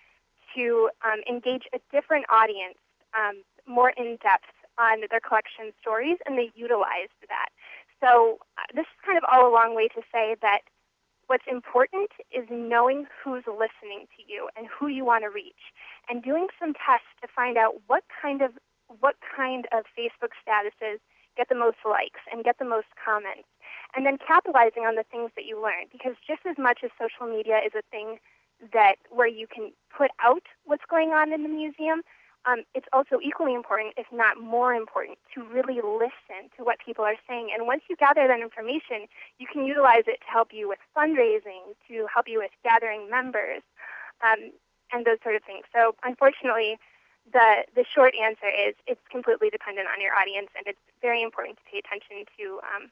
to um, engage a different audience um, more in depth on their collection stories, and they utilized that. So uh, this is kind of all a long way to say that what's important is knowing who's listening to you and who you want to reach, and doing some tests to find out what kind of what kind of Facebook statuses get the most likes and get the most comments, and then capitalizing on the things that you learn. Because just as much as social media is a thing that where you can put out what's going on in the museum, um, it's also equally important, if not more important, to really listen to what people are saying. And once you gather that information, you can utilize it to help you with fundraising, to help you with gathering members, um, and those sort of things. So, unfortunately, the the short answer is it's completely dependent on your audience, and it's very important to pay attention to um,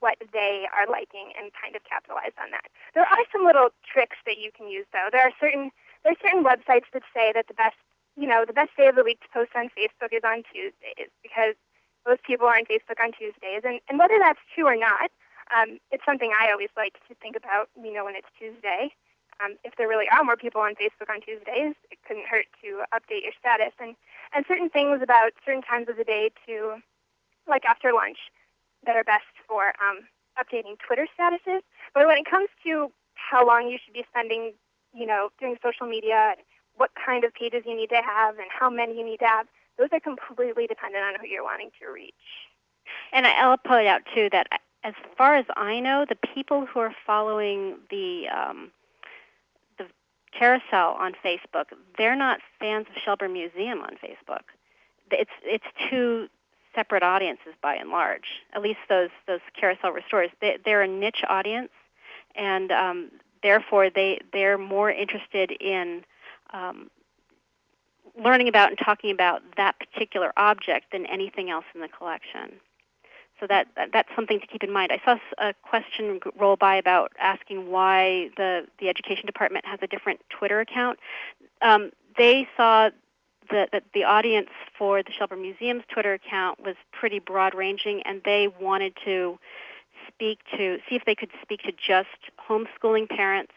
what they are liking and kind of capitalize on that. There are some little tricks that you can use, though. There are certain there are certain websites that say that the best you know, the best day of the week to post on Facebook is on Tuesdays because most people are on Facebook on Tuesdays. And, and whether that's true or not, um, it's something I always like to think about, you know, when it's Tuesday. Um, if there really are more people on Facebook on Tuesdays, it couldn't hurt to update your status. And, and certain things about certain times of the day to, like after lunch, that are best for um, updating Twitter statuses. But when it comes to how long you should be spending, you know, doing social media, what kind of pages you need to have and how many you need to have, those are completely dependent on who you're wanting to reach. And I'll point out too that as far as I know, the people who are following the um, the carousel on Facebook, they're not fans of Shelburne Museum on Facebook. It's it's two separate audiences by and large. At least those those carousel restorers, they, they're a niche audience, and um, therefore they they're more interested in um, learning about and talking about that particular object than anything else in the collection. So that, that that's something to keep in mind. I saw a question roll by about asking why the the education department has a different Twitter account. Um, they saw that the, the audience for the Shelburne Museum's Twitter account was pretty broad ranging, and they wanted to speak to see if they could speak to just homeschooling parents,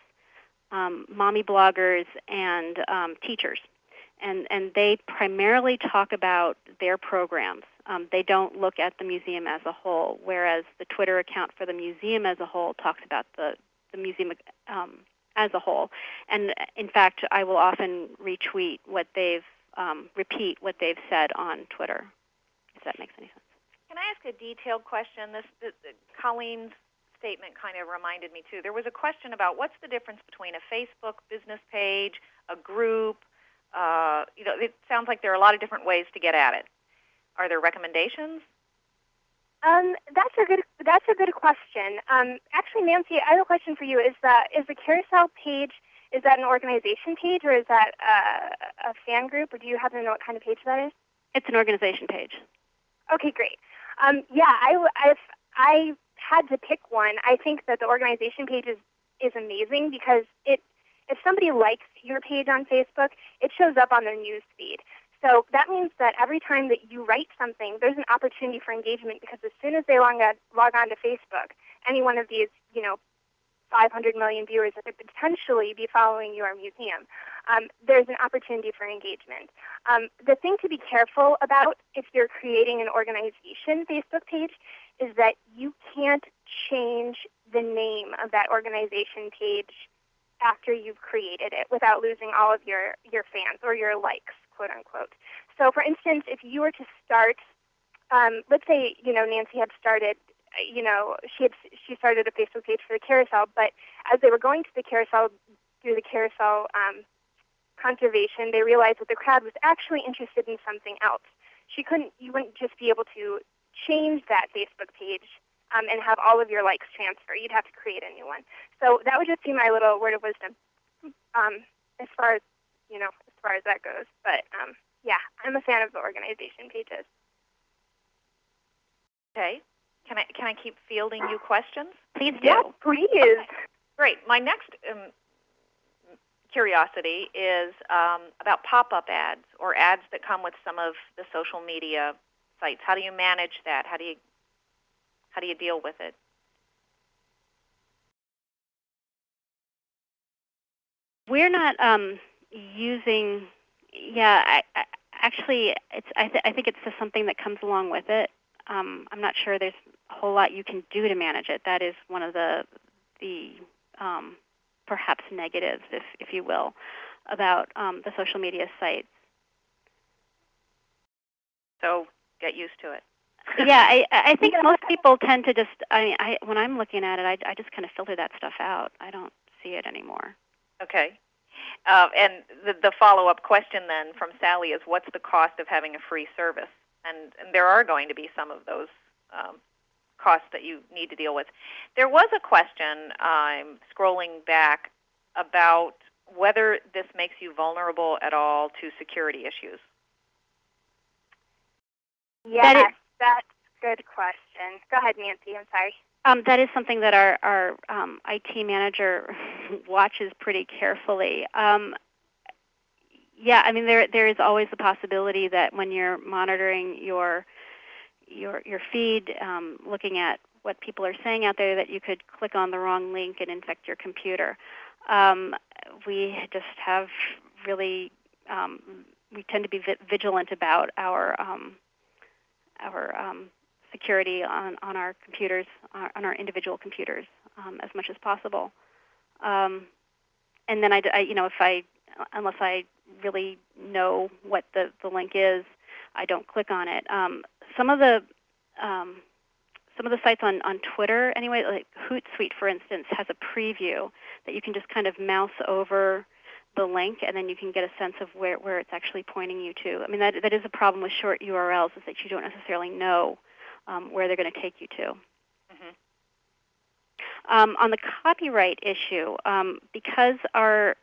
um, mommy bloggers, and um, teachers. And, and they primarily talk about their programs. Um, they don't look at the museum as a whole, whereas the Twitter account for the museum as a whole talks about the, the museum um, as a whole. And in fact, I will often retweet what they've um, repeat what they've said on Twitter, if that makes any sense. Can I ask a detailed question? This, this Colleen's statement kind of reminded me too. There was a question about what's the difference between a Facebook business page, a group. Uh, you know, it sounds like there are a lot of different ways to get at it. Are there recommendations? Um, that's a good that's a good question. Um, actually, Nancy, I have a question for you. Is that is the carousel page is that an organization page or is that a, a fan group, or do you happen to know what kind of page that is? It's an organization page. Okay, great. Um, yeah, I, if I had to pick one, I think that the organization page is, is amazing because it if somebody likes your page on Facebook, it shows up on their news feed. So that means that every time that you write something, there's an opportunity for engagement because as soon as they log on, log on to Facebook, any one of these, you know, 500 million viewers that could potentially be following your museum, um, there's an opportunity for engagement. Um, the thing to be careful about if you're creating an organization Facebook page is that you can't change the name of that organization page after you've created it without losing all of your, your fans or your likes, quote unquote. So for instance, if you were to start, um, let's say, you know, Nancy had started you know, she had she started a Facebook page for the carousel, but as they were going to the carousel through the carousel um, conservation, they realized that the crowd was actually interested in something else. She couldn't, you wouldn't just be able to change that Facebook page um, and have all of your likes transfer. You'd have to create a new one. So that would just be my little word of wisdom um, as far as you know, as far as that goes. But um, yeah, I'm a fan of the organization pages. Okay. Can I can I keep fielding you questions? Please do. Yes, please. Okay. Great. My next um, curiosity is um, about pop-up ads or ads that come with some of the social media sites. How do you manage that? How do you how do you deal with it? We're not um, using. Yeah, I, I, actually, it's. I, th- I think it's just something that comes along with it. Um, I'm not sure there's a whole lot you can do to manage it. That is one of the the um, perhaps negatives, if if you will, about um, the social media sites. So get used to it. [laughs] yeah, I, I think most people tend to just. I mean, I when I'm looking at it, I, I just kind of filter that stuff out. I don't see it anymore. Okay. Uh, and the, the follow-up question then from Sally is, what's the cost of having a free service? And, and there are going to be some of those um, costs that you need to deal with. There was a question, I'm scrolling back, about whether this makes you vulnerable at all to security issues. Yes, that is, that's a good question. Go ahead, Nancy. I'm sorry. Um, that is something that our, our um, IT manager [laughs] watches pretty carefully. Yeah, I mean there there is always the possibility that when you're monitoring your your your feed, um, looking at what people are saying out there, that you could click on the wrong link and infect your computer. Um, we just have really um, we tend to be vi- vigilant about our um, our um, security on, on our computers, uh, on our individual computers, um, as much as possible. And then I, I, you know, if I, unless I really know what the, the link is, I don't click on it. Um, some of the um, some of the sites on, on Twitter, anyway, like Hootsuite, for instance, has a preview that you can just kind of mouse over the link, and then you can get a sense of where, where it's actually pointing you to. I mean, that that is a problem with short URLs, is that you don't necessarily know um, where they're going to take you to. Mm-hmm. Um, on the copyright issue, um, because our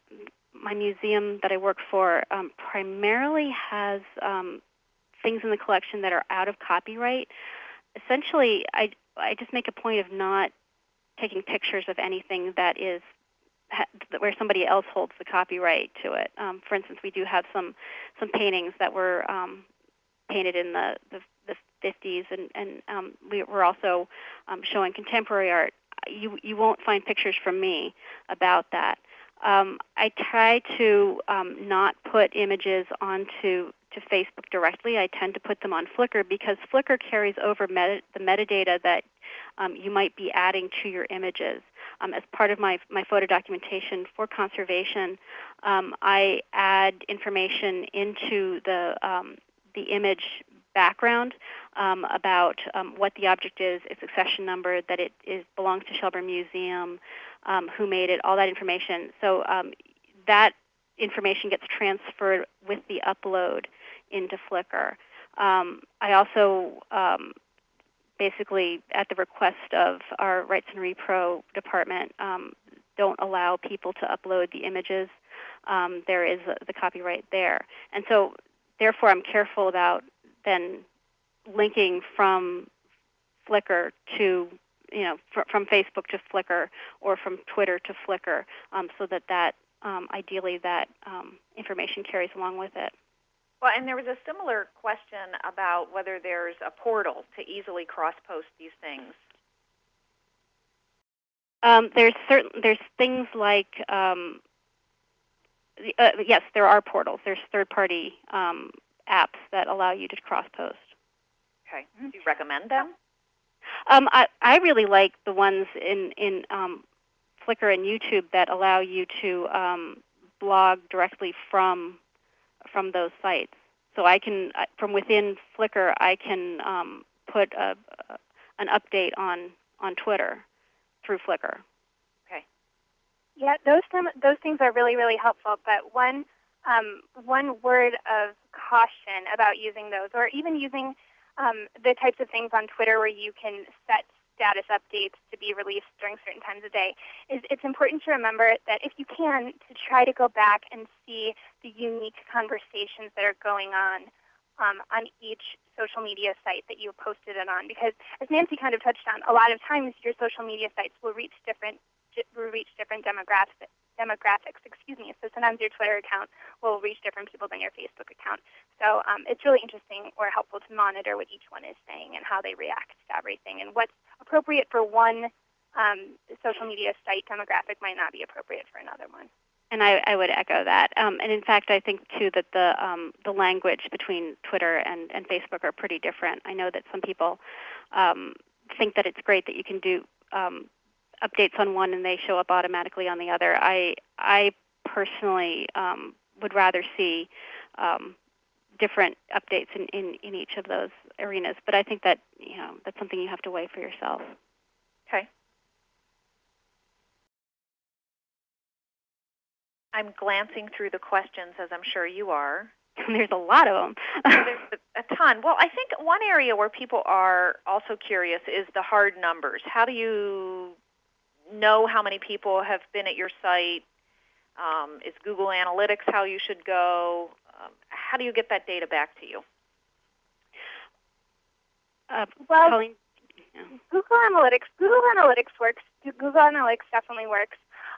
my museum that I work for um, primarily has um, things in the collection that are out of copyright. Essentially, I I just make a point of not taking pictures of anything that is where somebody else holds the copyright to it. Um, for instance, we do have some some paintings that were um, painted in the, the, the 50s, and, and um, we, are also um, showing contemporary art. You you won't find pictures from me about that. Um, I try to um, not put images onto to Facebook directly. I tend to put them on Flickr because Flickr carries over meta, the metadata that um, you might be adding to your images. Um, as part of my, my photo documentation for conservation, um, I add information into the, um, the image background um, about um, what the object is, its accession number, that it is, belongs to Shelburne Museum, who made it, all that information. So that information gets transferred with the upload into Flickr. Um, I also um, basically, at the request of our Rights and Repro department, um, don't allow people to upload the images. Um, there is the copyright there. And so, therefore, I'm careful about then linking from Flickr to you know, fr- from Facebook to Flickr or from Twitter to Flickr, um, so that that um, ideally that um, information carries along with it. Well, and there was a similar question about whether there's a portal to easily cross-post these things. Um, there's certain there's things like um, uh, yes, there are portals. There's third-party um, apps that allow you to cross-post. Okay. Do you recommend them? Um, I I really like the ones in in um, Flickr and YouTube that allow you to um, blog directly from from those sites. So I can, from within Flickr, I can um, put a, an update on, on Twitter through Flickr. Okay. Yeah, those those things are really really helpful. But one um, one word of caution about using those, or even using um, the types of things on Twitter where you can set status updates to be released during certain times of day, is it's important to remember that if you can, to try to go back and see the unique conversations that are going on um, on each social media site that you posted it on. Because as Nancy kind of touched on, a lot of times your social media sites will reach different will reach different demographics demographics, excuse me. So sometimes your Twitter account will reach different people than your Facebook account. So um, it's really interesting or helpful to monitor what each one is saying and how they react to everything. And what's appropriate for one um, social media site demographic might not be appropriate for another one. And I, I would echo that. Um, and in fact, I think too that the um, the language between Twitter and, and Facebook are pretty different. I know that some people um, think that it's great that you can do um, updates on one and they show up automatically on the other. I I personally um, would rather see um, different updates in, in, in each of those arenas. But I think that you know that's something you have to weigh for yourself. Okay. I'm glancing through the questions as I'm sure you are. [laughs] There's a lot of them. [laughs] There's a ton. Well, I think one area where people are also curious is the hard numbers. How do you know how many people have been at your site? Um, is Google Analytics how you should go? Um, how do you get that data back to you? Uh, well, Colleen? Google Analytics. Google Analytics works. Google Analytics definitely works.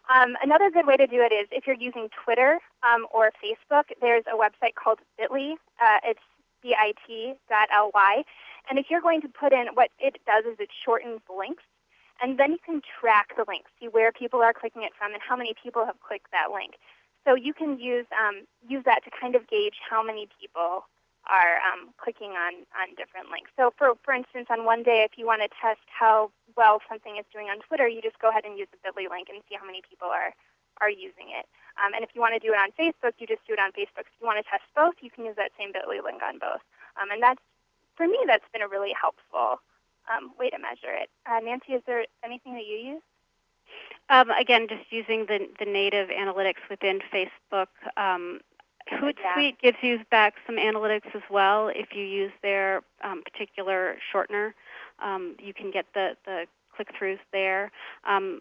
Um, another good way to do it is if you're using Twitter um, or Facebook. There's a website called Bitly. Uh, it's bit.ly, and if you're going to put in what it does is it shortens links and then you can track the link, see where people are clicking it from and how many people have clicked that link. So you can use um, use that to kind of gauge how many people are um, clicking on, on different links. So for, for instance, on one day, if you want to test how well something is doing on Twitter, you just go ahead and use the bit.ly link and see how many people are, are using it. Um, and if you want to do it on Facebook, you just do it on Facebook. If you want to test both, you can use that same bit.ly link on both. Um, and that's, for me, that's been a really helpful um, way to measure it. Uh, Nancy, is there anything that you use? Um, again, just using the, the native analytics within Facebook. Um, Hootsuite gives you back some analytics as well. If you use their um, particular shortener, um, you can get the, the click-throughs there. Um,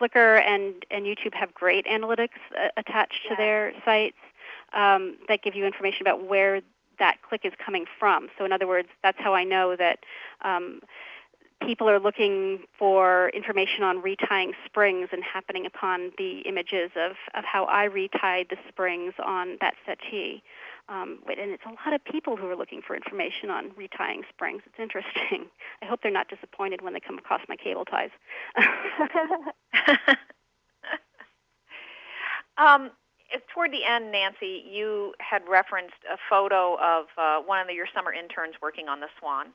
Flickr and, and YouTube have great analytics uh, attached Yeah. to their sites um, that give you information about where that click is coming from. So, in other words, that's how I know that um, people are looking for information on retying springs and happening upon the images of, of how I retied the springs on that settee. Um, and it's a lot of people who are looking for information on retying springs. It's interesting. [laughs] I hope they're not disappointed when they come across my cable ties. [laughs] [laughs] um, toward the end, Nancy, you had referenced a photo of uh, one of the, your summer interns working on the Swan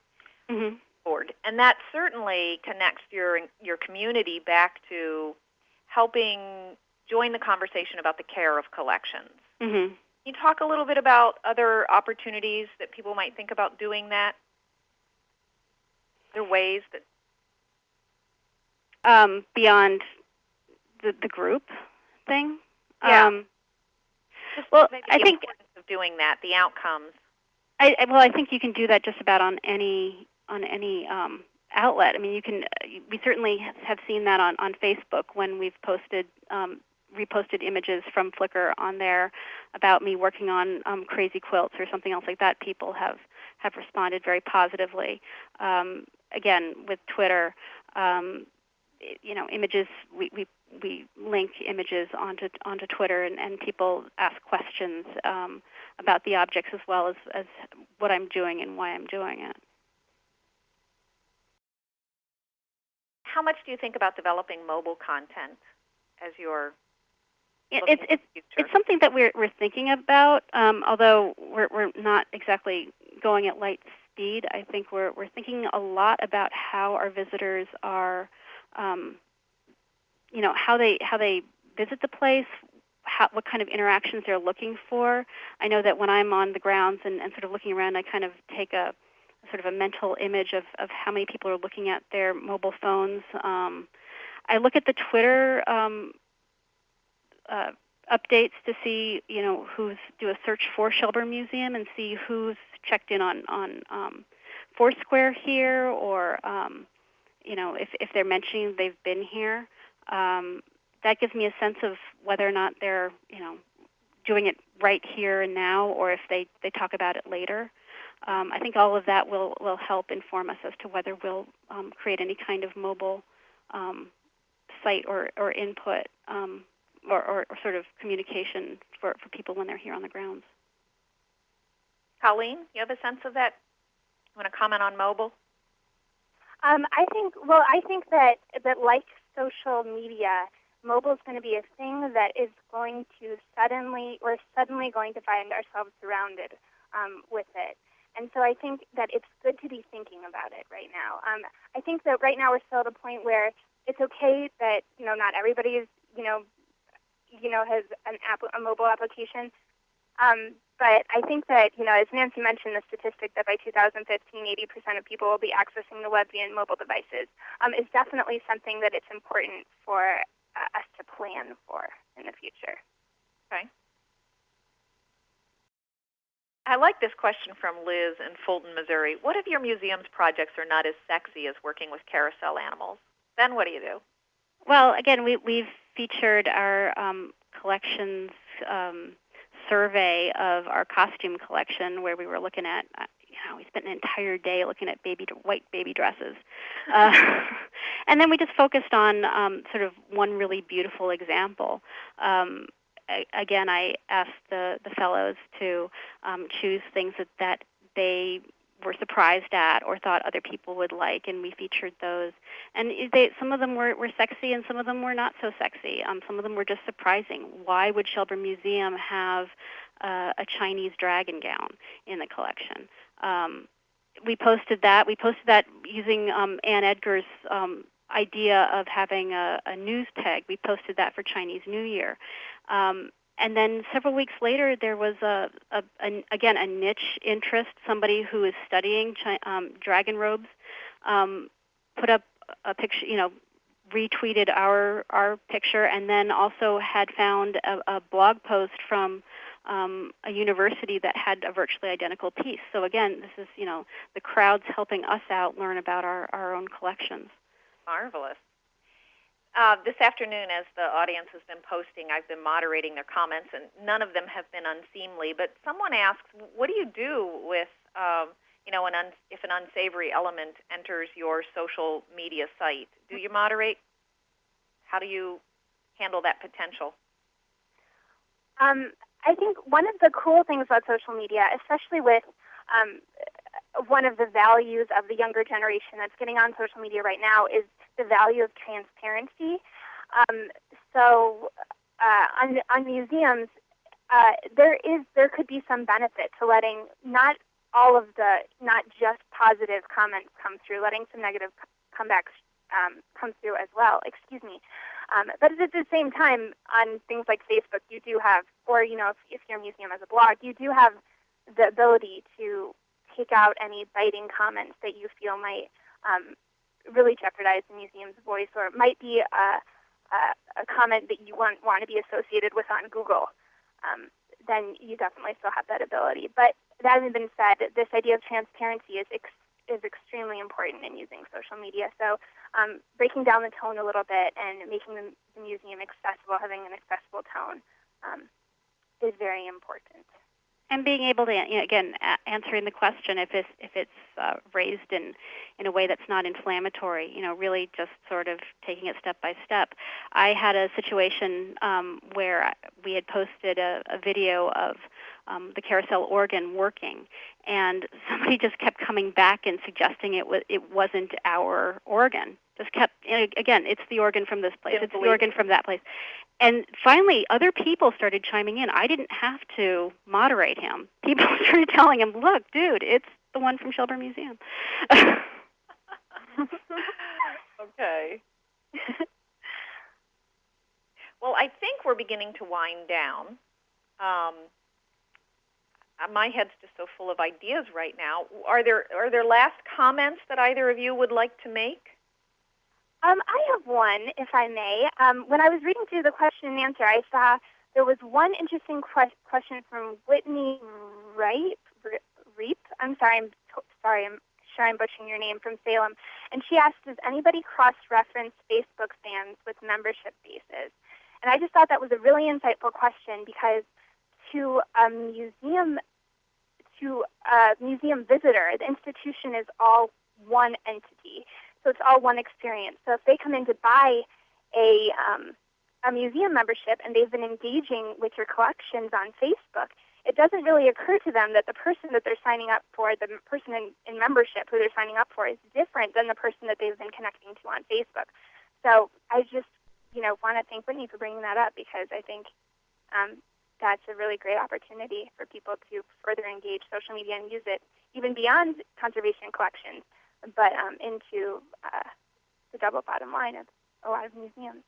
hmm board, and that certainly connects your your community back to helping join the conversation about the care of collections. hmm Can you talk a little bit about other opportunities that people might think about doing that? Other ways that Um, beyond the, the group thing. Yeah. Um, just Well, maybe I the think- importance of doing that, the outcomes. I, well, I think you can do that just about on any on any um, outlet. I mean, you can. We certainly have seen that on on Facebook when we've posted. Um, reposted images from Flickr on there about me working on um, crazy quilts or something else like that. People have have responded very positively. Um, again, with Twitter, um, you know, images we, we we link images onto onto Twitter, and, and people ask questions um, about the objects as well as, as what I'm doing and why I'm doing it. How much do you think about developing mobile content as your It- It's it's it's something that we're we're thinking about, um, although we're we're not exactly going at light speed. I think we're we're thinking a lot about how our visitors are, um, you know, how they how they visit the place, how, what kind of interactions they're looking for. I know that when I'm on the grounds and, and sort of looking around, I kind of take a sort of a mental image of, of how many people are looking at their mobile phones. Um, I look at the Twitter um, uh, updates to see, you know, who's do a search for Shelburne Museum and see who's checked in on on um, Foursquare here, or um, you know, if if they're mentioning they've been here. Um, that gives me a sense of whether or not they're, you know, doing it right here and now, or if they they talk about it later. Um, I think all of that will will help inform us as to whether we'll um, create any kind of mobile um, site or or input. Um, or, or, or sort of communication for, for people when they're here on the grounds. Colleen, you have a sense of that? You want to comment on mobile? Um, I think, well, I think that, that like social media, mobile is going to be a thing that is going to suddenly, we're suddenly going to find ourselves surrounded um, with it. And so I think that it's good to be thinking about it right now. Um, I think that right now we're still at a point where it's okay that, you know, not everybody is, you know, you know, has an app, a mobile application. Um, but I think that, you know, as Nancy mentioned, the statistic that by 2015, 80% of people will be accessing the web via mobile devices um, is definitely something that it's important for uh, us to plan for in the future. Okay. I like this question from Liz in Fulton, Missouri. What if your museum's projects are not as sexy as working with carousel animals? Then what do you do? Well, again, we, we've featured our um, collections um, survey of our costume collection where we were looking at, uh, you know, we spent an entire day looking at baby white baby dresses. [laughs] Uh, and then we just focused on um, sort of one really beautiful example. Um, a- again, I asked the, the fellows to um, choose things that, that they were surprised at or thought other people would like, and we featured those. And they, some of them were, were sexy, and some of them were not so sexy. Um, some of them were just surprising. Why would Shelburne Museum have uh, a Chinese dragon gown in the collection? Um, we posted that. We posted that using um, Ann Edgar's um, idea of having a, a news peg. We posted that for Chinese New Year. Um, and then several weeks later, there was a, a, a again a niche interest. Somebody who is studying chi- um, dragon robes um, put up a picture. You know, retweeted our our picture, and then also had found a, a blog post from um, a university that had a virtually identical piece. So again, this is you know the crowds helping us out learn about our, our own collections. Marvelous. Uh, this afternoon, as the audience has been posting, I've been moderating their comments, and none of them have been unseemly. But someone asks, what do you do with, um, you know, an un- if an unsavory element enters your social media site? Do you moderate? How do you handle that potential? Um, I think one of the cool things about social media, especially with um, one of the values of the younger generation that's getting on social media right now, is the value of transparency. Um, so uh, on, on museums, uh, there is there could be some benefit to letting not all of the not just positive comments come through, letting some negative comebacks um, come through as well. Excuse me. Um, but at the same time, on things like Facebook, you do have, or you know, if, if your museum has a blog, you do have the ability to take out any biting comments that you feel might um, really jeopardize the museum's voice, or it might be a, a, a comment that you want want to be associated with on Google. Um, then you definitely still have that ability. But that having been said, this idea of transparency is ex- is extremely important in using social media. So um, breaking down the tone a little bit and making the, the museum accessible, having an accessible tone, um, is very important. And being able to, you know, again, a- answering the question if it's if it's uh, raised in in a way that's not inflammatory, you know, really just sort of taking it step by step. I had a situation um, where we had posted a, a video of um, the carousel organ working, and [laughs] somebody just kept coming back and suggesting it was it wasn't our organ. Just kept again, it's the organ from this place, it's the organ from that place, and finally other people started chiming in. I didn't have to moderate him. [laughs] People started telling him, "Look, dude, it's the one from Shelburne Museum." [laughs] okay. [laughs] well, I think we're beginning to wind down. Um, uh, my head's just so full of ideas right now. Are there are there last comments that either of you would like to make? Um, I have one, if I may. Um, when I was reading through the question and answer, I saw there was one interesting que- question from Whitney Reip. Reap. I'm sorry. I'm t- sorry. I'm sure I'm butchering your name from Salem. And she asked, "Does anybody cross-reference Facebook fans with membership bases?" And I just thought that was a really insightful question because to a museum to a museum visitor, the institution is all one entity. So it's all one experience. So if they come in to buy a um, a museum membership and they've been engaging with your collections on Facebook, it doesn't really occur to them that the person that they're signing up for, the person in, in membership who they're signing up for, is different than the person that they've been connecting to on Facebook. So I just, you know, want to thank Whitney for bringing that up because I think um, that's a really great opportunity for people to further engage social media and use it even beyond conservation collections, but um, into uh, the double bottom line of a lot of museums.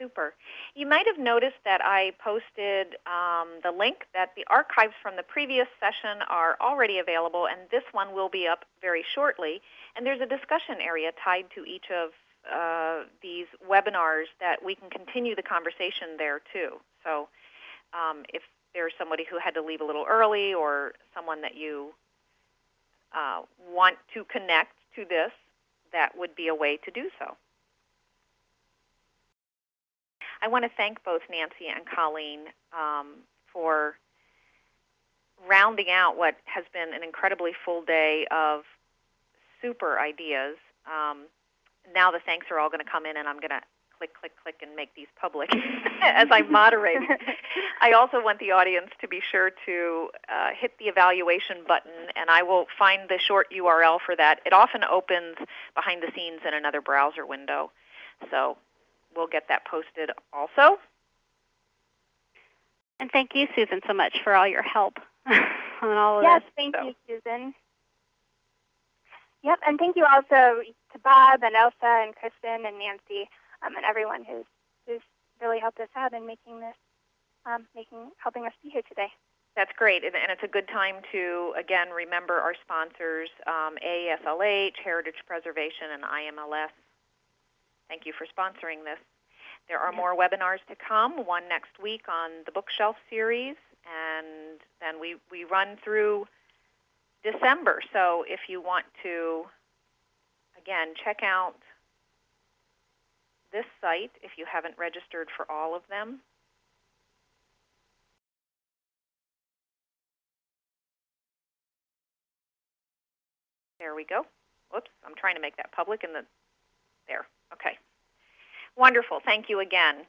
Super. You might have noticed that I posted um, the link that the archives from the previous session are already available, and this one will be up very shortly. And there's a discussion area tied to each of uh, these webinars that we can continue the conversation there too. So um, if there's somebody who had to leave a little early or someone that you uh, want to connect to this, that would be a way to do so. I want to thank both Nancy and Colleen um, for rounding out what has been an incredibly full day of super ideas. Um, now the thanks are all going to come in, and I'm going to click, click, click, and make these public [laughs] as I moderate. [laughs] I also want the audience to be sure to uh, hit the evaluation button, and I will find the short URL for that. It often opens behind the scenes in another browser window, so we'll get that posted also. And thank you, Susan, so much for all your help [laughs] on all of yes, this. Yes, thank so. you, Susan. Yep, and thank you also to Bob and Elsa and Kristen and Nancy um, and everyone who's who's really helped us out in making this, um, making helping us be here today. That's great, and, and, it's a good time to again remember our sponsors: um, AASLH, Heritage Preservation, and IMLS. Thank you for sponsoring this. There are more webinars to come. One next week on the bookshelf series, and then we we run through December. So if you want to, again, check out this site if you haven't registered for all of them. There we go. Whoops, I'm trying to make that public and the there. Okay. Wonderful. Thank you again.